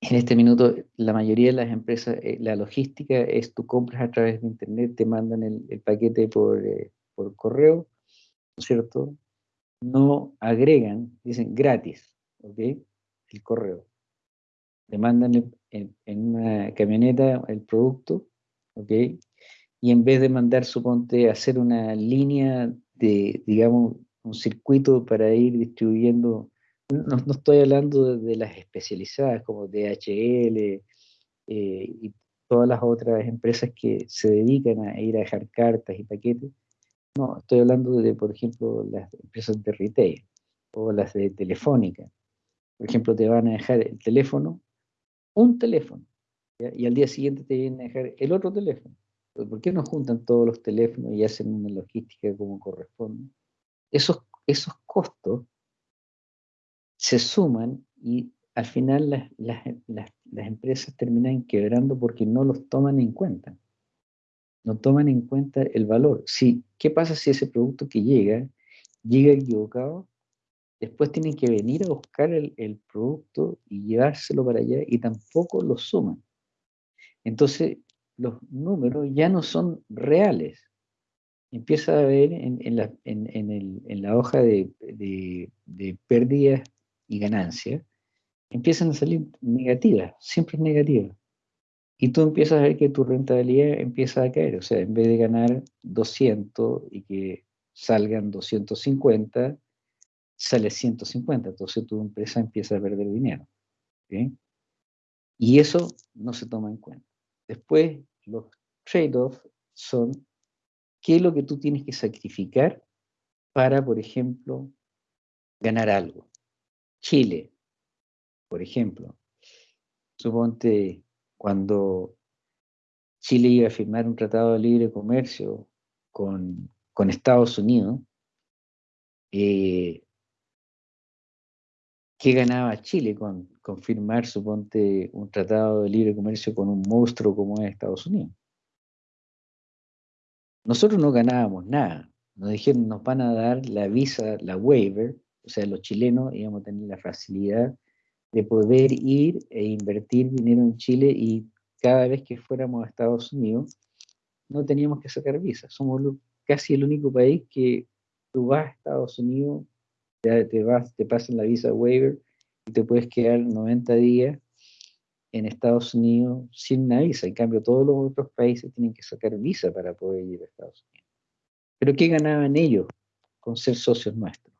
en este minuto, la mayoría de las empresas, eh, la logística es tú compras a través de internet, te mandan el, paquete por, eh, por correo, ¿no es cierto? No agregan, dicen gratis, ¿ok? El correo. Te mandan en, una camioneta el producto, ¿ok? Y en vez de mandar, suponte, hacer una línea de, digamos, un circuito para ir distribuyendo, no, estoy hablando de, las especializadas como DHL eh, y todas las otras empresas que se dedican a ir a dejar cartas y paquetes, no, estoy hablando de, por ejemplo, las empresas de retail o las de telefónica. Por ejemplo, te van a dejar el teléfono un teléfono y al día siguiente te vienen a dejar el otro teléfono. ¿Por qué no juntan todos los teléfonos y hacen una logística como corresponde? Esos, esos costos se suman y al final las, las, las, empresas terminan quebrando porque no los toman en cuenta. No toman en cuenta el valor. Si, ¿Qué pasa si ese producto que llega, llega equivocado? Después tienen que venir a buscar el, producto y llevárselo para allá y tampoco lo suman. Entonces, los números ya no son reales. Empieza a ver en, la, hoja de, de, pérdidas y ganancias, empiezan a salir negativas, siempre negativas. Y tú empiezas a ver que tu rentabilidad empieza a caer. O sea, en vez de ganar 200 y que salgan 250, sale 150, entonces tu empresa empieza a perder dinero. Y eso no se toma en cuenta. Después, los trade-offs son qué es lo que tú tienes que sacrificar para, por ejemplo, ganar algo. Chile, por ejemplo, suponte cuando Chile iba a firmar un tratado de libre comercio con, con Estados Unidos, eh, ¿Qué ganaba Chile con, firmar, suponte, un tratado de libre comercio con un monstruo como es Estados Unidos? Nosotros no ganábamos nada. Nos dijeron, nos van a dar la visa, la waiver, o sea, los chilenos íbamos a tener la facilidad de poder ir e invertir dinero en Chile y cada vez que fuéramos a Estados Unidos no teníamos que sacar visa. Somos casi el único país que tú vas a Estados Unidos te, vas, te pasan la visa waiver y te puedes quedar 90 días en Estados Unidos sin una visa. En cambio, todos los otros países tienen que sacar visa para poder ir a Estados Unidos. Pero ¿qué ganaban ellos con ser socios nuestros?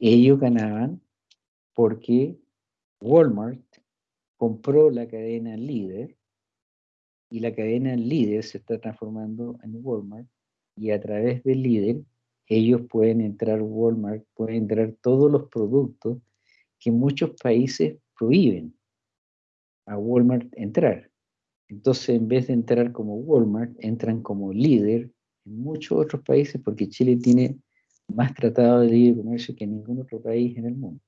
Ellos ganaban porque Walmart compró la cadena líder y la cadena líder se está transformando en Walmart y a través del líder ellos pueden entrar Walmart, pueden entrar todos los productos que muchos países prohíben a Walmart entrar. Entonces, en vez de entrar como Walmart, entran como líder en muchos otros países porque Chile tiene más tratado de libre comercio que ningún otro país en el mundo.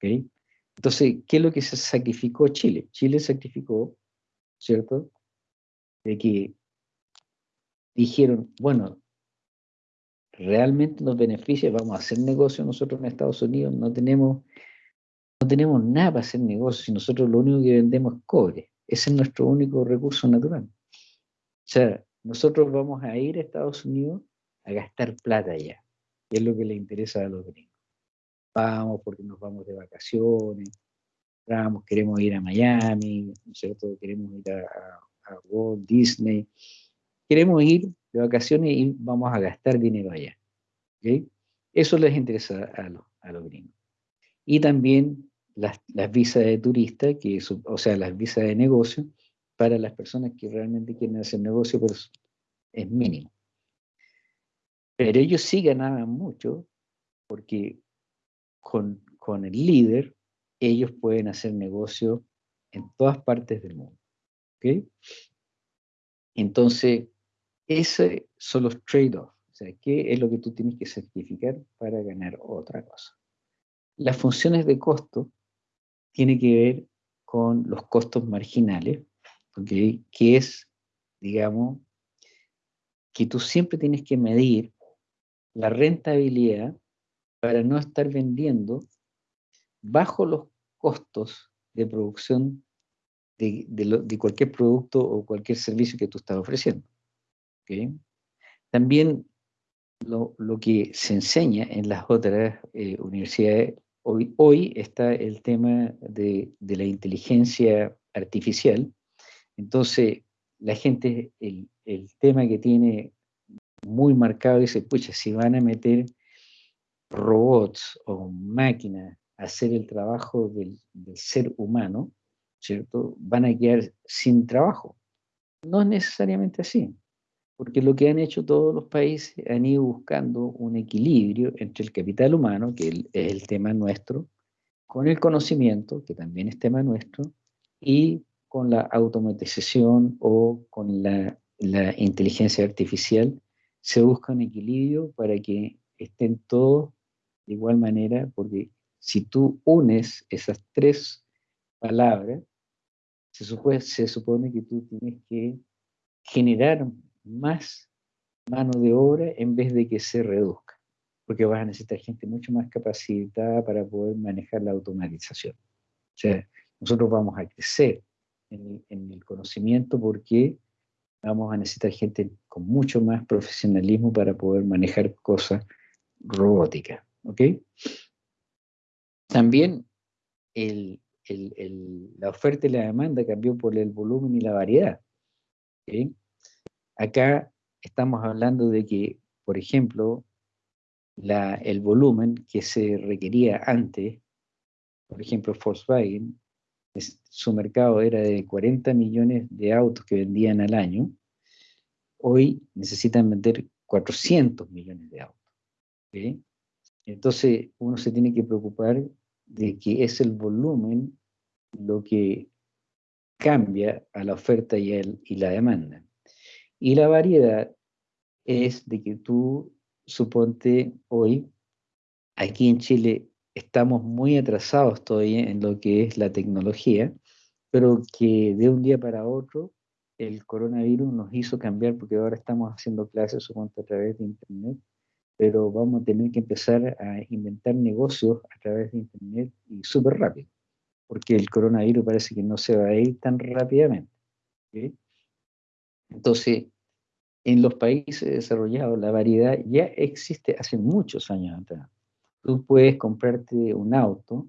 Entonces, ¿qué es lo que se sacrificó Chile? Chile sacrificó, ¿cierto? De que dijeron, bueno, realmente nos beneficia, vamos a hacer negocio nosotros en Estados Unidos, no tenemos, no tenemos nada para hacer negocio, si nosotros lo único que vendemos es cobre, ese es nuestro único recurso natural. O sea, nosotros vamos a ir a Estados Unidos a gastar plata allá, es lo que le interesa a los gringos. Vamos porque nos vamos de vacaciones, vamos, queremos ir a Miami, ¿no es cierto? Queremos ir a, a Walt Disney, queremos ir de vacaciones y vamos a gastar dinero allá. Eso les interesa a, los, a los gringos. Y también las, las visas de turista, que o sea, las visas de negocio, para las personas que realmente quieren hacer negocio, pero es mínimo. Pero ellos sí ganaban mucho porque con, con el líder ellos pueden hacer negocio en todas partes del mundo. ¿ok? Entonces, esos son los trade-offs. O sea, ¿qué es lo que tú tienes que certificar para ganar otra cosa? Las funciones de costo tienen que ver con los costos marginales, que es, digamos, que tú siempre tienes que medir la rentabilidad para no estar vendiendo bajo los costos de producción de, cualquier producto o cualquier servicio que tú estás ofreciendo. También lo, que se enseña en las otras eh, universidades, hoy, hoy está el tema de, la inteligencia artificial, entonces la gente, el, el tema que tiene muy marcado dice, pucha, si van a meter robots o máquinas a hacer el trabajo del, del ser humano, ¿cierto? Van a quedar sin trabajo. No es necesariamente así, porque lo que han hecho todos los países han ido buscando un equilibrio entre el capital humano, que es el tema nuestro, con el conocimiento, que también es tema nuestro, y con la automatización o con la, la inteligencia artificial, se busca un equilibrio para que estén todos de igual manera, porque si tú unes esas tres palabras, se supone, se supone que tú tienes que generar más mano de obra en vez de que se reduzca, porque vas a necesitar gente mucho más capacitada para poder manejar la automatización. O sea, nosotros vamos a crecer en el conocimiento porque vamos a necesitar gente con mucho más profesionalismo para poder manejar cosas robóticas. ¿ok? También la oferta y la demanda cambió por el volumen y la variedad. Acá estamos hablando de que, por ejemplo, el volumen que se requería antes, por ejemplo, Volkswagen, su mercado era de 40 millones de autos que vendían al año, hoy necesitan vender 400 millones de autos. Entonces uno se tiene que preocupar de que es el volumen lo que cambia a la oferta y, y la demanda. Y la variedad es de que tú, suponte hoy, aquí en Chile estamos muy atrasados todavía en lo que es la tecnología, pero que de un día para otro el coronavirus nos hizo cambiar porque ahora estamos haciendo clases suponte a través de internet, pero vamos a tener que empezar a inventar negocios a través de internet y súper rápido, porque el coronavirus parece que no se va a ir tan rápidamente. Entonces, en los países desarrollados la variedad ya existe hace muchos años atrás tú puedes comprarte un auto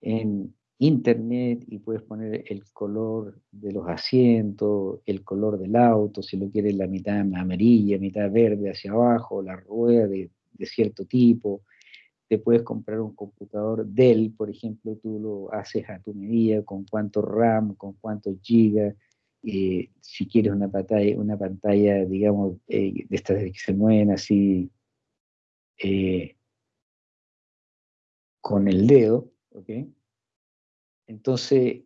en internet y puedes poner el color de los asientos, el color del auto, si lo quieres la mitad amarilla, mitad verde hacia abajo, la rueda de, cierto tipo. Te puedes comprar un computador Dell, por ejemplo, tú lo haces a tu medida, con cuánto RAM, con cuántos gigas, eh, si quieres una pantalla, una pantalla digamos, eh, de estas que se mueven así, eh, con el dedo, ¿ok? Entonces,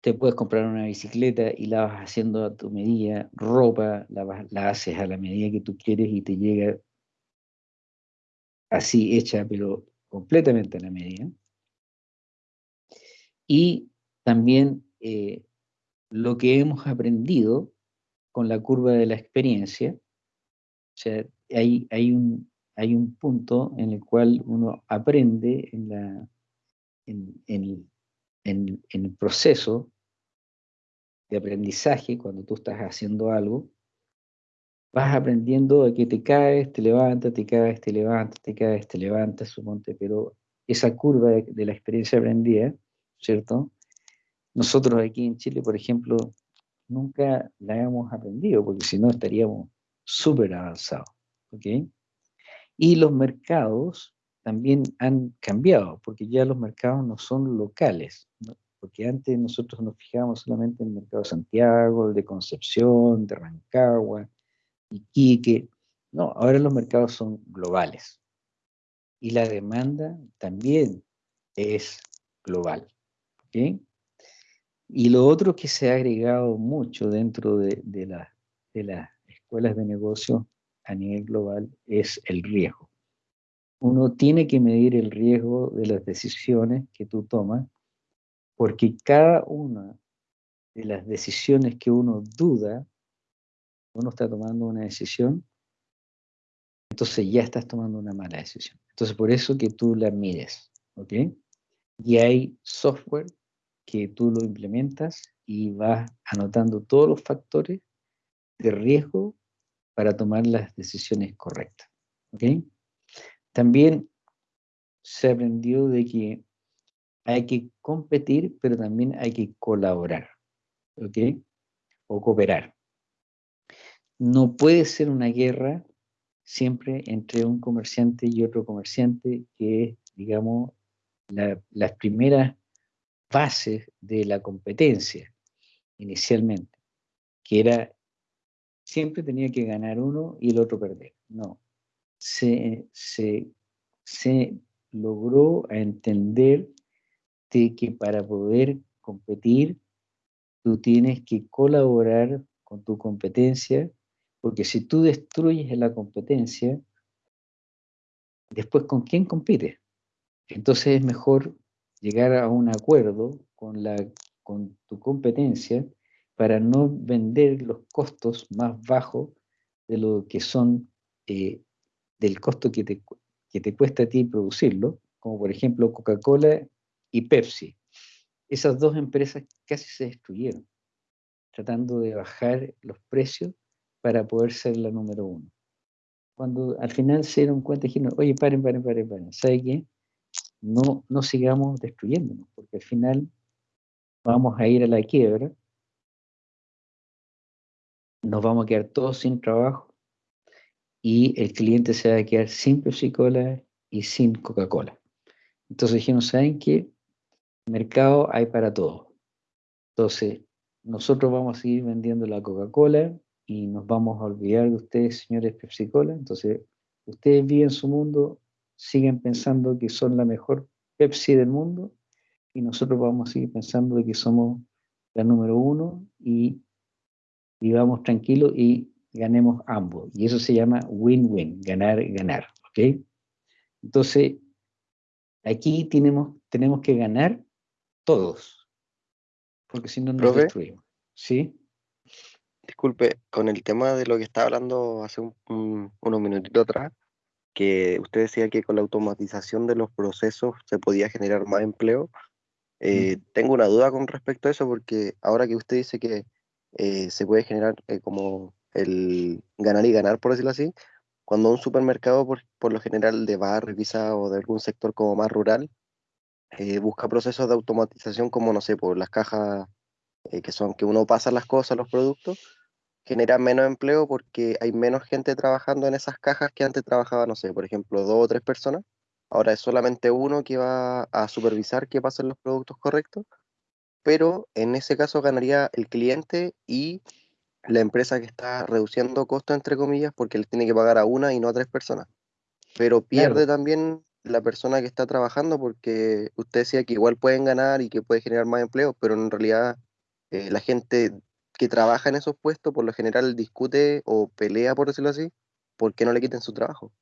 te puedes comprar una bicicleta y la vas haciendo a tu medida, ropa, la, la haces a la medida que tú quieres y te llega así hecha, pero completamente a la medida. Y también eh, lo que hemos aprendido con la curva de la experiencia, o sea, hay, hay un, hay un punto en el cual uno aprende en, la, en, el proceso de aprendizaje, cuando tú estás haciendo algo, vas aprendiendo a que te caes, te levantas, te caes, te levantas, te caes, te levantas, suponte, pero esa curva de, de la experiencia aprendida, ¿cierto? Nosotros aquí en Chile, por ejemplo, nunca la hemos aprendido, porque si no estaríamos súper avanzados, ¿ok? Y los mercados también han cambiado, porque ya los mercados no son locales, porque antes nosotros nos fijábamos solamente en el mercado de Santiago, de Concepción, de Rancagua, Iquique. No, ahora los mercados son globales. Y la demanda también es global. ¿ok? Y lo otro que se ha agregado mucho dentro de, de, la, de las escuelas de negocio a nivel global es el riesgo. Uno tiene que medir el riesgo de las decisiones que tú tomas, porque cada una de las decisiones que uno duda, uno está tomando una decisión, entonces ya estás tomando una mala decisión. Entonces por eso que tú la mides, ¿ok? Y hay software que tú lo implementas y vas anotando todos los factores de riesgo para tomar las decisiones correctas. ¿ok? También se aprendió de que hay que competir, pero también hay que colaborar, ¿ok? O cooperar. No puede ser una guerra siempre entre un comerciante y otro comerciante, que es, digamos, la, las primeras bases de la competencia inicialmente, que era siempre tenía que ganar uno y el otro perder. No, se, se, se logró entender de que para poder competir, tú tienes que colaborar con tu competencia, porque si tú destruyes la competencia, después con quién compites. Entonces es mejor llegar a un acuerdo con, la, con tu competencia para no vender los costos más bajos de lo que son eh, del costo que te, que te cuesta a ti producirlo, como por ejemplo Coca-Cola y Pepsi. Esas dos empresas casi se destruyeron, tratando de bajar los precios para poder ser la número uno. Cuando al final se dieron cuenta, dijeron, oye, paren, paren, paren, paren, ¿sabe qué? No, no sigamos destruyéndonos, porque al final vamos a ir a la quiebra, nos vamos a quedar todos sin trabajo y el cliente se va a quedar sin Pepsi Cola y sin Coca-Cola. Entonces dijeron, ¿saben qué? Mercado hay para todo. Entonces, nosotros vamos a seguir vendiendo la Coca-Cola y nos vamos a olvidar de ustedes, señores Pepsi Cola. Entonces, ustedes viven su mundo, siguen pensando que son la mejor Pepsi del mundo y nosotros vamos a seguir pensando de que somos la número uno y vivamos tranquilos y ganemos ambos. Y eso se llama win-win, ganar, ganar. ¿Ok? Entonces, aquí tenemos, tenemos que ganar todos, porque si no nos Profe. destruimos. ¿Sí? Disculpe, con el tema de lo que estaba hablando hace un- un- unos minutitos atrás, que usted decía que con la automatización de los procesos se podía generar más empleo. eh, Tengo una duda con respecto a eso, porque ahora que usted dice que eh, se puede generar eh, como el ganar y ganar, por decirlo así, cuando un supermercado, por, por lo general de barrio quizá o de algún sector como más rural, eh, busca procesos de automatización como, no sé, por las cajas eh, que son que uno pasa las cosas, los productos, genera menos empleo porque hay menos gente trabajando en esas cajas que antes trabajaba, no sé, por ejemplo, dos o tres personas. Ahora es solamente uno que va a supervisar que pasen los productos correctos, pero en ese caso ganaría el cliente y la empresa que está reduciendo costos, entre comillas, porque le tiene que pagar a una y no a tres personas. Pero pierde Claro. también la persona que está trabajando porque usted decía que igual pueden ganar y que puede generar más empleo, pero en realidad eh, la gente que trabaja en esos puestos por lo general discute o pelea, por decirlo así, porque no le quiten su trabajo.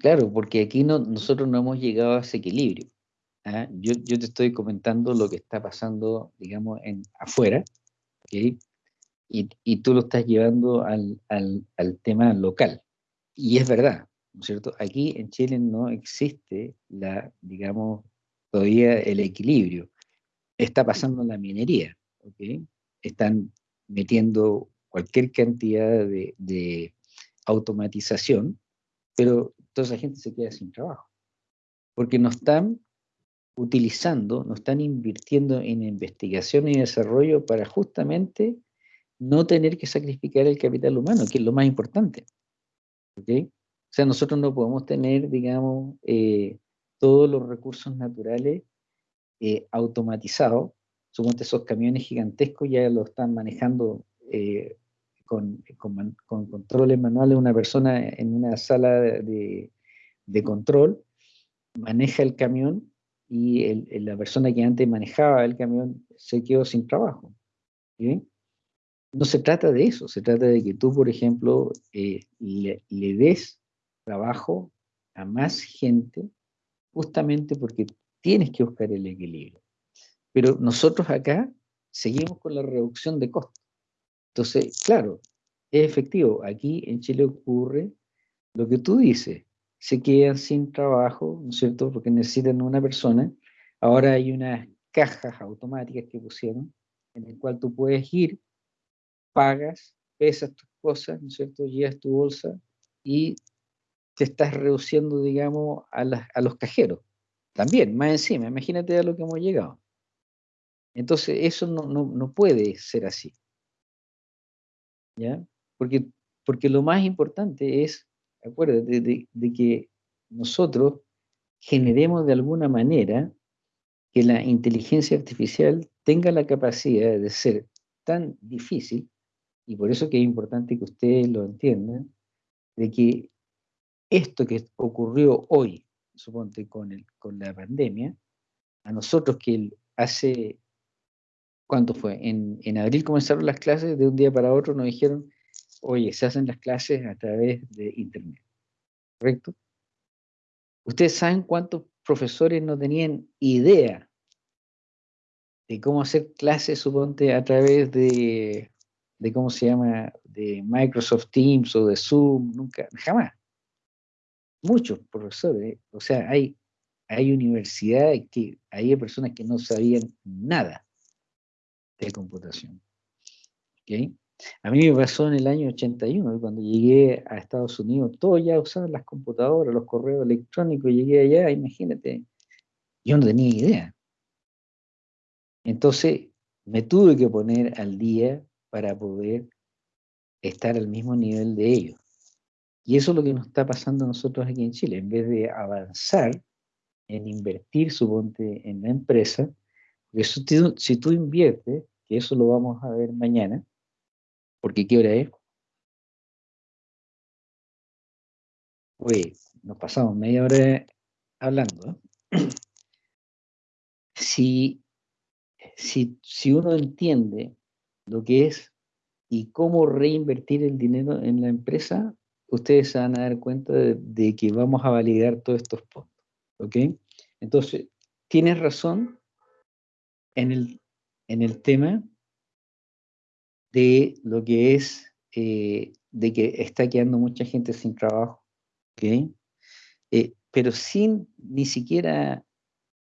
Claro, porque aquí no, nosotros no hemos llegado a ese equilibrio. ¿ah? Yo, yo te estoy comentando lo que está pasando, digamos, en afuera, y, y tú lo estás llevando al, al, tema local. Y es verdad, ¿no es cierto? Aquí en Chile no existe la, digamos, todavía el equilibrio. Está pasando la minería, ¿ok? Están metiendo cualquier cantidad de, de automatización, pero toda esa gente se queda sin trabajo, porque no están utilizando, no están invirtiendo en investigación y desarrollo para justamente no tener que sacrificar el capital humano, que es lo más importante. ¿ok? O sea, nosotros no podemos tener, digamos, eh, todos los recursos naturales eh, automatizados. Suponte esos camiones gigantescos ya lo están manejando eh, con, con, controles manuales, una persona en una sala de, de control maneja el camión y la persona que antes manejaba el camión se quedó sin trabajo. No se trata de eso, se trata de que tú, por ejemplo, eh, le des trabajo a más gente justamente porque tienes que buscar el equilibrio. Pero nosotros acá seguimos con la reducción de costos. Entonces, claro, es efectivo. Aquí en Chile ocurre lo que tú dices. Se quedan sin trabajo, ¿no es cierto? Porque necesitan una persona. Ahora hay unas cajas automáticas que pusieron en el cual tú puedes ir, pagas, pesas tus cosas, ¿no es cierto? Llevas tu bolsa y te estás reduciendo, digamos, a, las- a los cajeros. También, más encima, imagínate a lo que hemos llegado. Entonces, eso no, no, no puede ser así. ¿Ya? Porque, porque lo más importante es, acuérdate, de, de que nosotros generemos de alguna manera que la inteligencia artificial tenga la capacidad de ser tan difícil, y por eso que es importante que ustedes lo entiendan, de que esto que ocurrió hoy, suponte con, el, con la pandemia, a nosotros que hace, ¿cuánto fue? En, en abril comenzaron las clases, de un día para otro nos dijeron, oye, se hacen las clases a través de Internet, ¿correcto? Ustedes saben cuántos profesores no tenían idea de cómo hacer clases, suponte, a través de, de cómo se llama, de Microsoft Teams o de Zoom, nunca, jamás. Muchos profesores, o sea, hay, hay universidades que hay personas que no sabían nada de computación. ¿ok? A mí me pasó en el año 81, cuando llegué a Estados Unidos, todos ya usaban las computadoras, los correos electrónicos, llegué allá, imagínate, yo no tenía idea. Entonces, me tuve que poner al día para poder estar al mismo nivel de ellos. Y eso es lo que nos está pasando a nosotros aquí en Chile. En vez de avanzar en invertir, suponte, en la empresa, porque si tú, inviertes, que eso lo vamos a ver mañana, porque ¿qué hora es? Oye, nos pasamos media hora hablando. ¿eh? *clears throat* Si, si, si uno entiende lo que es y cómo reinvertir el dinero en la empresa, ustedes se van a dar cuenta de, de que vamos a validar todos estos puntos. ¿Ok? Entonces, tienes razón en el, en el tema de lo que es, eh, de que está quedando mucha gente sin trabajo. ¿Ok? Eh, pero sin ni siquiera,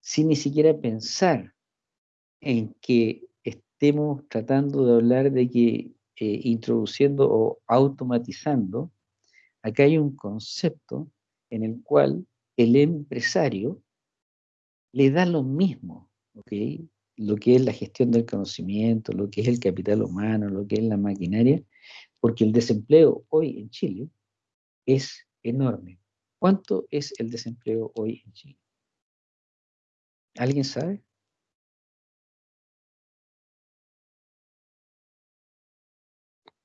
sin ni siquiera pensar en que estemos tratando de hablar de que eh, introduciendo o automatizando, acá hay un concepto en el cual el empresario le da lo mismo, ¿ok? Lo que es la gestión del conocimiento, lo que es el capital humano, lo que es la maquinaria, porque el desempleo hoy en Chile es enorme. ¿Cuánto es el desempleo hoy en Chile? ¿Alguien sabe?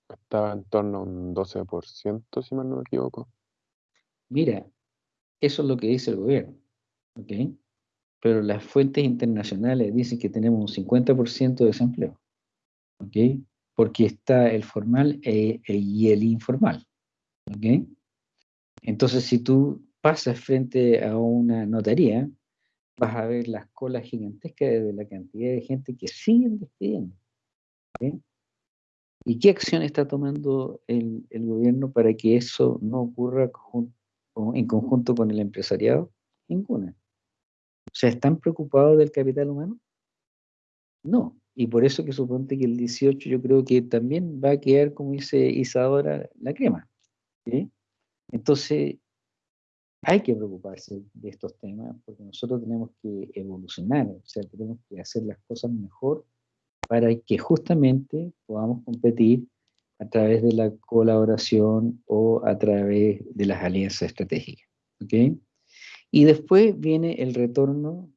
Estaba en torno a un 12%, si mal no me equivoco. Mira, eso es lo que dice el gobierno, ¿ok? Pero las fuentes internacionales dicen que tenemos un 50% de desempleo, ¿ok? Porque está el formal e- e- y el informal, ¿ok? Entonces, si tú pasas frente a una notaría, vas a ver las colas gigantescas de la cantidad de gente que siguen despidiendo. ¿ok? ¿Y qué acción está tomando el, el gobierno para que eso no ocurra o en conjunto con el empresariado? Ninguna. O sea, ¿están preocupados del capital humano? No. Y por eso que suponte que el 18 yo creo que también va a quedar, como dice Isadora, la crema. Entonces, hay que preocuparse de estos temas porque nosotros tenemos que evolucionar, o sea, tenemos que hacer las cosas mejor para que justamente podamos competir a través de la colaboración o a través de las alianzas estratégicas. ¿ok? Y después viene el retorno,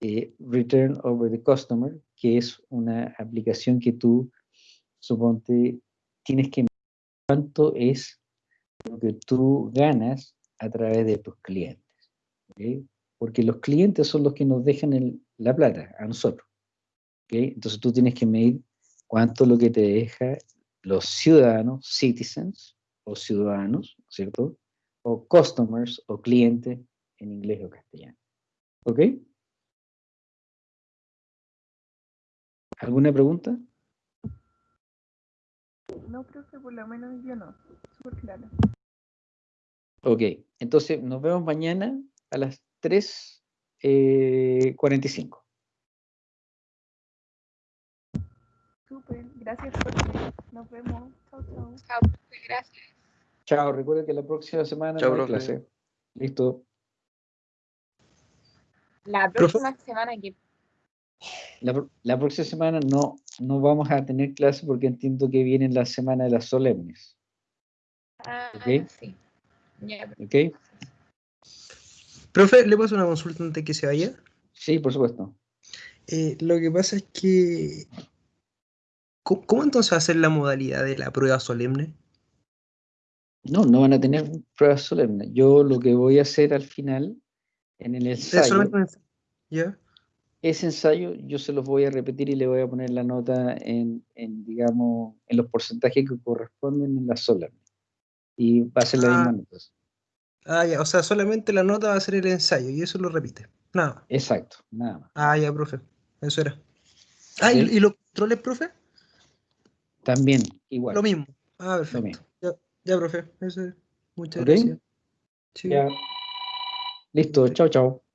eh, Return over the Customer, que es una aplicación que tú, suponte, tienes que cuánto es lo que tú ganas a través de tus clientes. ¿ok? Porque los clientes son los que nos dejan el- la plata a nosotros. ¿ok? Entonces tú tienes que medir cuánto es lo que te deja los ciudadanos, citizens o ciudadanos, ¿cierto? O customers o clientes en inglés o castellano. ¿Ok? ¿Alguna pregunta? No, profe, por lo menos yo no. Súper claro. Ok, entonces nos vemos mañana a las eh, 3.45. Súper. Gracias, profe. Nos vemos. Chao, chao. Chao, profe, gracias. Chao, recuerden que la próxima semana Chao, no hay profe. clase. Listo. La Profe. próxima semana que La, próxima semana no, no vamos a tener clase porque entiendo que viene la semana de las solemnes. Ah, Ok. sí. ¿Ok? Profe, ¿le hacer una consulta antes que se vaya? Sí, por supuesto. Eh, lo que pasa es que... ¿Cómo, cómo entonces va a ser la modalidad de la prueba solemne? No, no van a tener pruebas solemnes. Yo lo que voy a hacer al final, en el ¿Es ensayo, ensayo? ¿Ya? ese ensayo yo se los voy a repetir y le voy a poner la nota en, en, digamos, en los porcentajes que corresponden en la solemne. Y va a ser la misma Ah. nota. Ah, ya, o sea, solamente la nota va a ser el ensayo y eso lo repite. Nada más. Exacto, nada más. Ah, ya, profe. Eso era. Ah, ¿y, y los controles, profe? También, igual. Lo mismo. Ah, perfecto. mismo. Ya, ya, profe. Eso es. Muchas gracias. Sí. Ya. Listo, chao, chao.